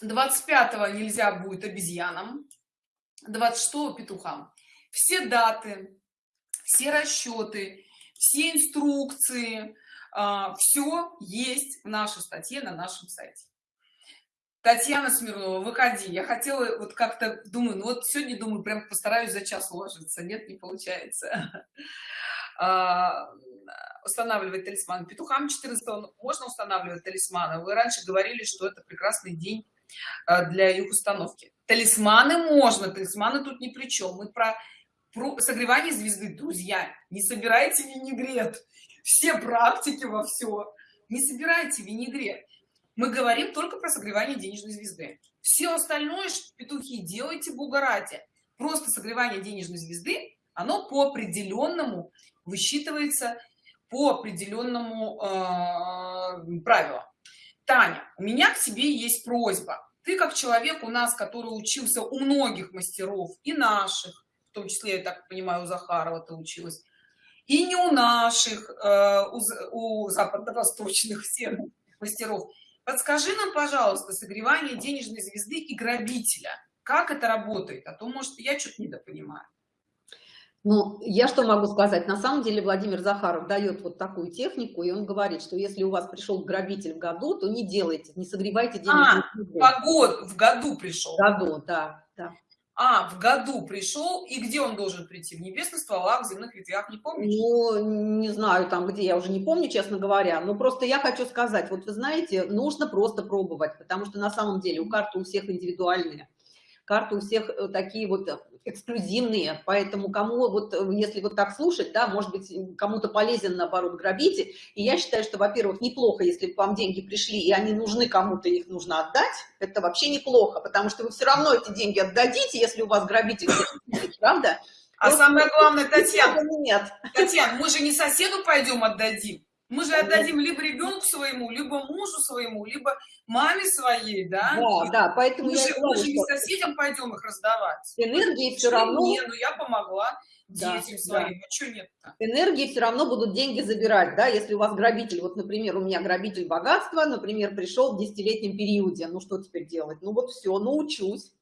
25 нельзя будет обезьянам 26 петухам. Все даты все расчеты все инструкции все есть в нашей статье на нашем сайте. Татьяна смирнова выходи. Я хотела вот как-то думаю ну вот сегодня думаю прям постараюсь за час уложиться. Нет не получается. *laughs* А, устанавливать талисман петухам 14 можно устанавливать талисманы? Вы раньше говорили что это прекрасный день а, для их установки талисманы можно талисманы тут ни при чем мы про, про согревание звезды друзья не собирайте винегрет все практики во все не собирайте винегрет. Мы говорим только про согревание денежной звезды. Все остальное петухи делайте бугарате просто согревание денежной звезды оно по определенному высчитывается по определенному э, правилу таня у меня к тебе есть просьба. Ты как человек у нас который учился у многих мастеров и наших в том числе я так понимаю у захарова ты училась и не у наших э, у, у западно-восточных всех мастеров. Подскажи нам пожалуйста согревание денежной звезды и грабителя. Как это работает? А то может я что-то недопонимаю.
Ну я что могу сказать? На самом деле владимир захаров дает вот такую технику и он говорит что если у вас пришел грабитель в году то не делайте не согревайте денежную
а, звезду. в год в году пришел
в году да, да.
А, в году пришел, и где он должен прийти? В небесных стволах, в земных ветвях, не помню.
Ну, не знаю там где, я уже не помню, честно говоря. Но просто я хочу сказать, вот вы знаете, нужно просто пробовать, потому что на самом деле у карты у всех индивидуальные карты у всех э, такие вот э, эксклюзивные, поэтому кому вот, э, если вот так слушать, да, может быть, кому-то полезен, наоборот, грабитель, и я считаю, что, во-первых, неплохо, если вам деньги пришли, и они нужны кому-то, их нужно отдать, это вообще неплохо, потому что вы все равно эти деньги отдадите, если у вас грабитель, правда?
А самое главное, Татьяна,
нет.
Татьяна, мы же не соседу пойдем отдадим, мы же отдадим либо ребенку своему, либо мужу своему, либо маме своей, да?
Да, да, поэтому
мы
я
же,
говорю,
мы же не соседям пойдем их раздавать.
энергии все равно,
Не, ну я помогла
Да,
детям
да.
своим, а что нет-то?
энергии все равно будут деньги забирать, да, если у вас грабитель, вот, например, у меня грабитель богатства, например, пришел в десятилетнем периоде, ну что теперь делать? Ну вот все, научусь.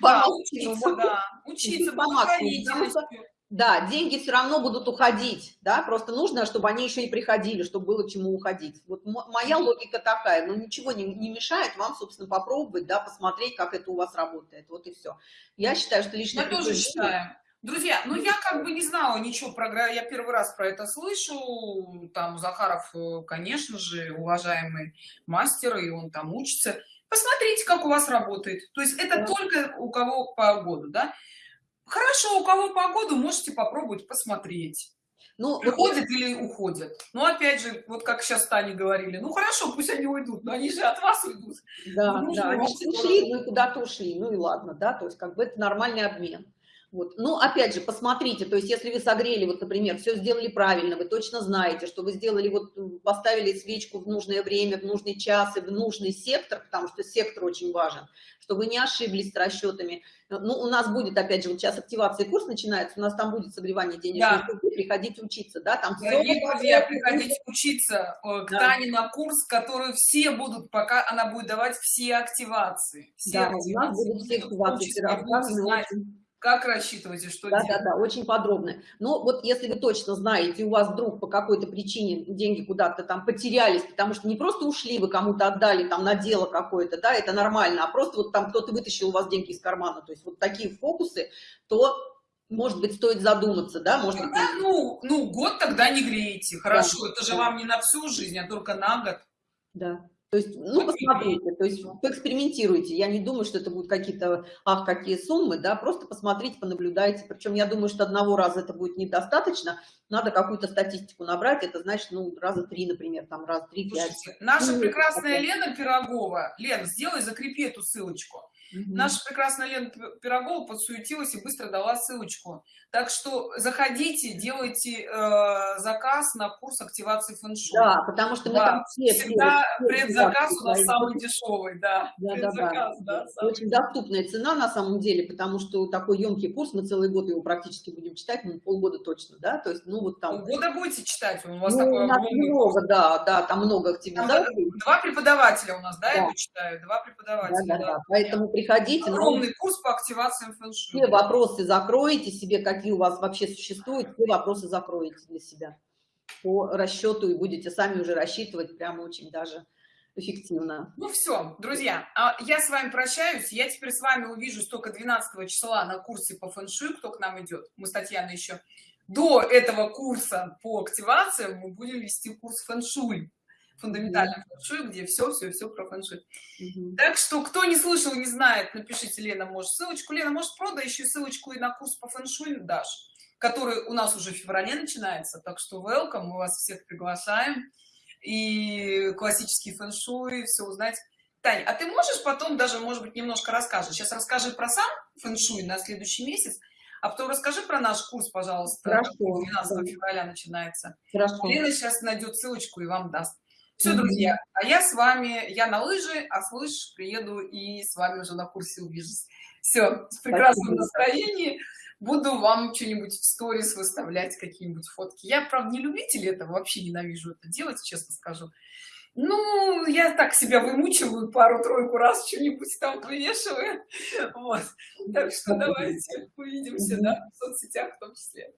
Да, учиться,
максимуму.
да, учиться,
потому что-
благотворительностью.
Да, деньги все равно будут уходить, да, просто нужно, чтобы они еще и приходили, чтобы было чему уходить. Вот мо- моя логика такая, но ничего не, не мешает вам, собственно, попробовать, да, посмотреть, как это у вас работает, вот и все. Я считаю, что лишнее
Я тоже считаю. Друзья, ну я как бы не знала ничего про я первый раз про это слышу. Там Захаров, э, конечно же, уважаемый мастер, и он там учится. Посмотрите, как у вас работает. То есть это
Да.
только у кого по году, да? Хорошо, у кого по году можете попробовать посмотреть.
Ну, вот
Приходят или уходят. Ну, опять же, вот как сейчас Тане говорили, ну хорошо, пусть они уйдут, но они же от вас уйдут.
Да,
Ну,
да,
ну,
они ушли, ну и куда-то ушли, ну и ладно, да, то есть как бы это нормальный обмен. Вот. Ну, опять же, посмотрите, то есть если вы согрели, вот, например, все сделали правильно, вы точно знаете, что вы сделали, вот, поставили свечку в нужное время, в нужный час и в нужный сектор, потому что сектор очень важен, что вы не ошиблись с расчетами. Ну, у нас будет, опять же, вот сейчас активация курс начинается, у нас там будет согревание денежной
Да.
среды, приходите учиться, да, там будет
друзья, приходите учиться э, к
Да.
Тане на курс, который все будут, пока она будет давать все активации. Все
Да, у нас
активации.
будут все
Будете
активации
как рассчитывать и что
Да,
делать.
да, да, очень подробно. Но вот если вы точно знаете, у вас вдруг по какой-то причине деньги куда-то там потерялись, потому что не просто ушли, вы кому-то отдали там на дело какое-то, да, это нормально, а просто вот там кто-то вытащил у вас деньги из кармана, то есть вот такие фокусы, то, может быть, стоит задуматься, да, может быть,
Тогда, ну, ну, год тогда не греете. Хорошо, это же
да.
вам не на всю жизнь, а только на год.
да. То есть, ну, посмотрите, то есть поэкспериментируйте. Я не думаю, что это будут какие-то, ах, какие суммы, да, просто посмотрите, понаблюдайте. Причем я думаю, что одного раза это будет недостаточно, надо какую-то статистику набрать, это значит, ну, раза три, например, там, раз три, пять.
Слушайте, наша
Ну,
прекрасная Лена Пирогова. Лен, сделай, закрепи эту ссылочку.
Мгм.
Наша прекрасная Лена Пи- Пирогова подсуетилась и быстро дала ссылочку. Так что заходите, делайте э, заказ на курс активации фэншуй.
Да, потому что мы
Да,
там все... все-
Всегда
все
предзаказ у нас самый дешевый, да.
Да, да, да.
Да. самый
Очень доступная цена на самом деле, потому что такой емкий курс, мы целый год его практически будем читать, ну, полгода точно, да, то есть, ну, вот там...
Полгода будете читать, у вас
Ну,
такой огромный
много, да, да, там много
Там
активизаций.
Два преподавателя у нас, да,
Да.
я читаю? Два
Да,
преподавателя,
да, да. Поэтому приходите, ну,
Огромный курс по активациям фэншуй.
все вопросы закроете себе, какие у вас вообще существуют, все вопросы закроете для себя по расчету и будете сами уже рассчитывать прямо очень даже эффективно.
Ну все, друзья, а я с вами прощаюсь. Я теперь с вами увижусь только 12 числа на курсе по фэншуй, кто к нам идет. Мы с Татьяной еще до этого курса по активациям мы будем вести курс фэншуй. Фундаментальный фэншуй, где все, все, все про фэншуй.
Мгм.
Так что, кто не слышал, не знает, напишите Лена, может, ссылочку. Лена, может, продай еще ссылочку и на курс по фэншуй дашь, который у нас уже в феврале начинается. Так что welcome, мы вас всех приглашаем. И классический фэншуй, все узнать. Таня, а ты можешь потом даже, может быть, немножко расскажешь? Сейчас расскажи про сам фэншуй на следующий месяц, а потом расскажи про наш курс, пожалуйста.
Хорошо,
который 12
да.
февраля начинается.
Хорошо.
Лена сейчас найдет ссылочку и вам даст. Все, друзья, а я с вами, я на лыжи, а слышь, приеду и с вами уже на курсе увижусь. Все, с прекрасным
Спасибо.
настроением. Буду вам что-нибудь в сторис выставлять, какие-нибудь фотки. Я, правда, не любитель этого, вообще ненавижу это делать, честно скажу. Ну, я так себя вымучиваю пару-тройку раз, что-нибудь там вывешиваю. Вот. Так что давайте увидимся, да, в соцсетях в том числе.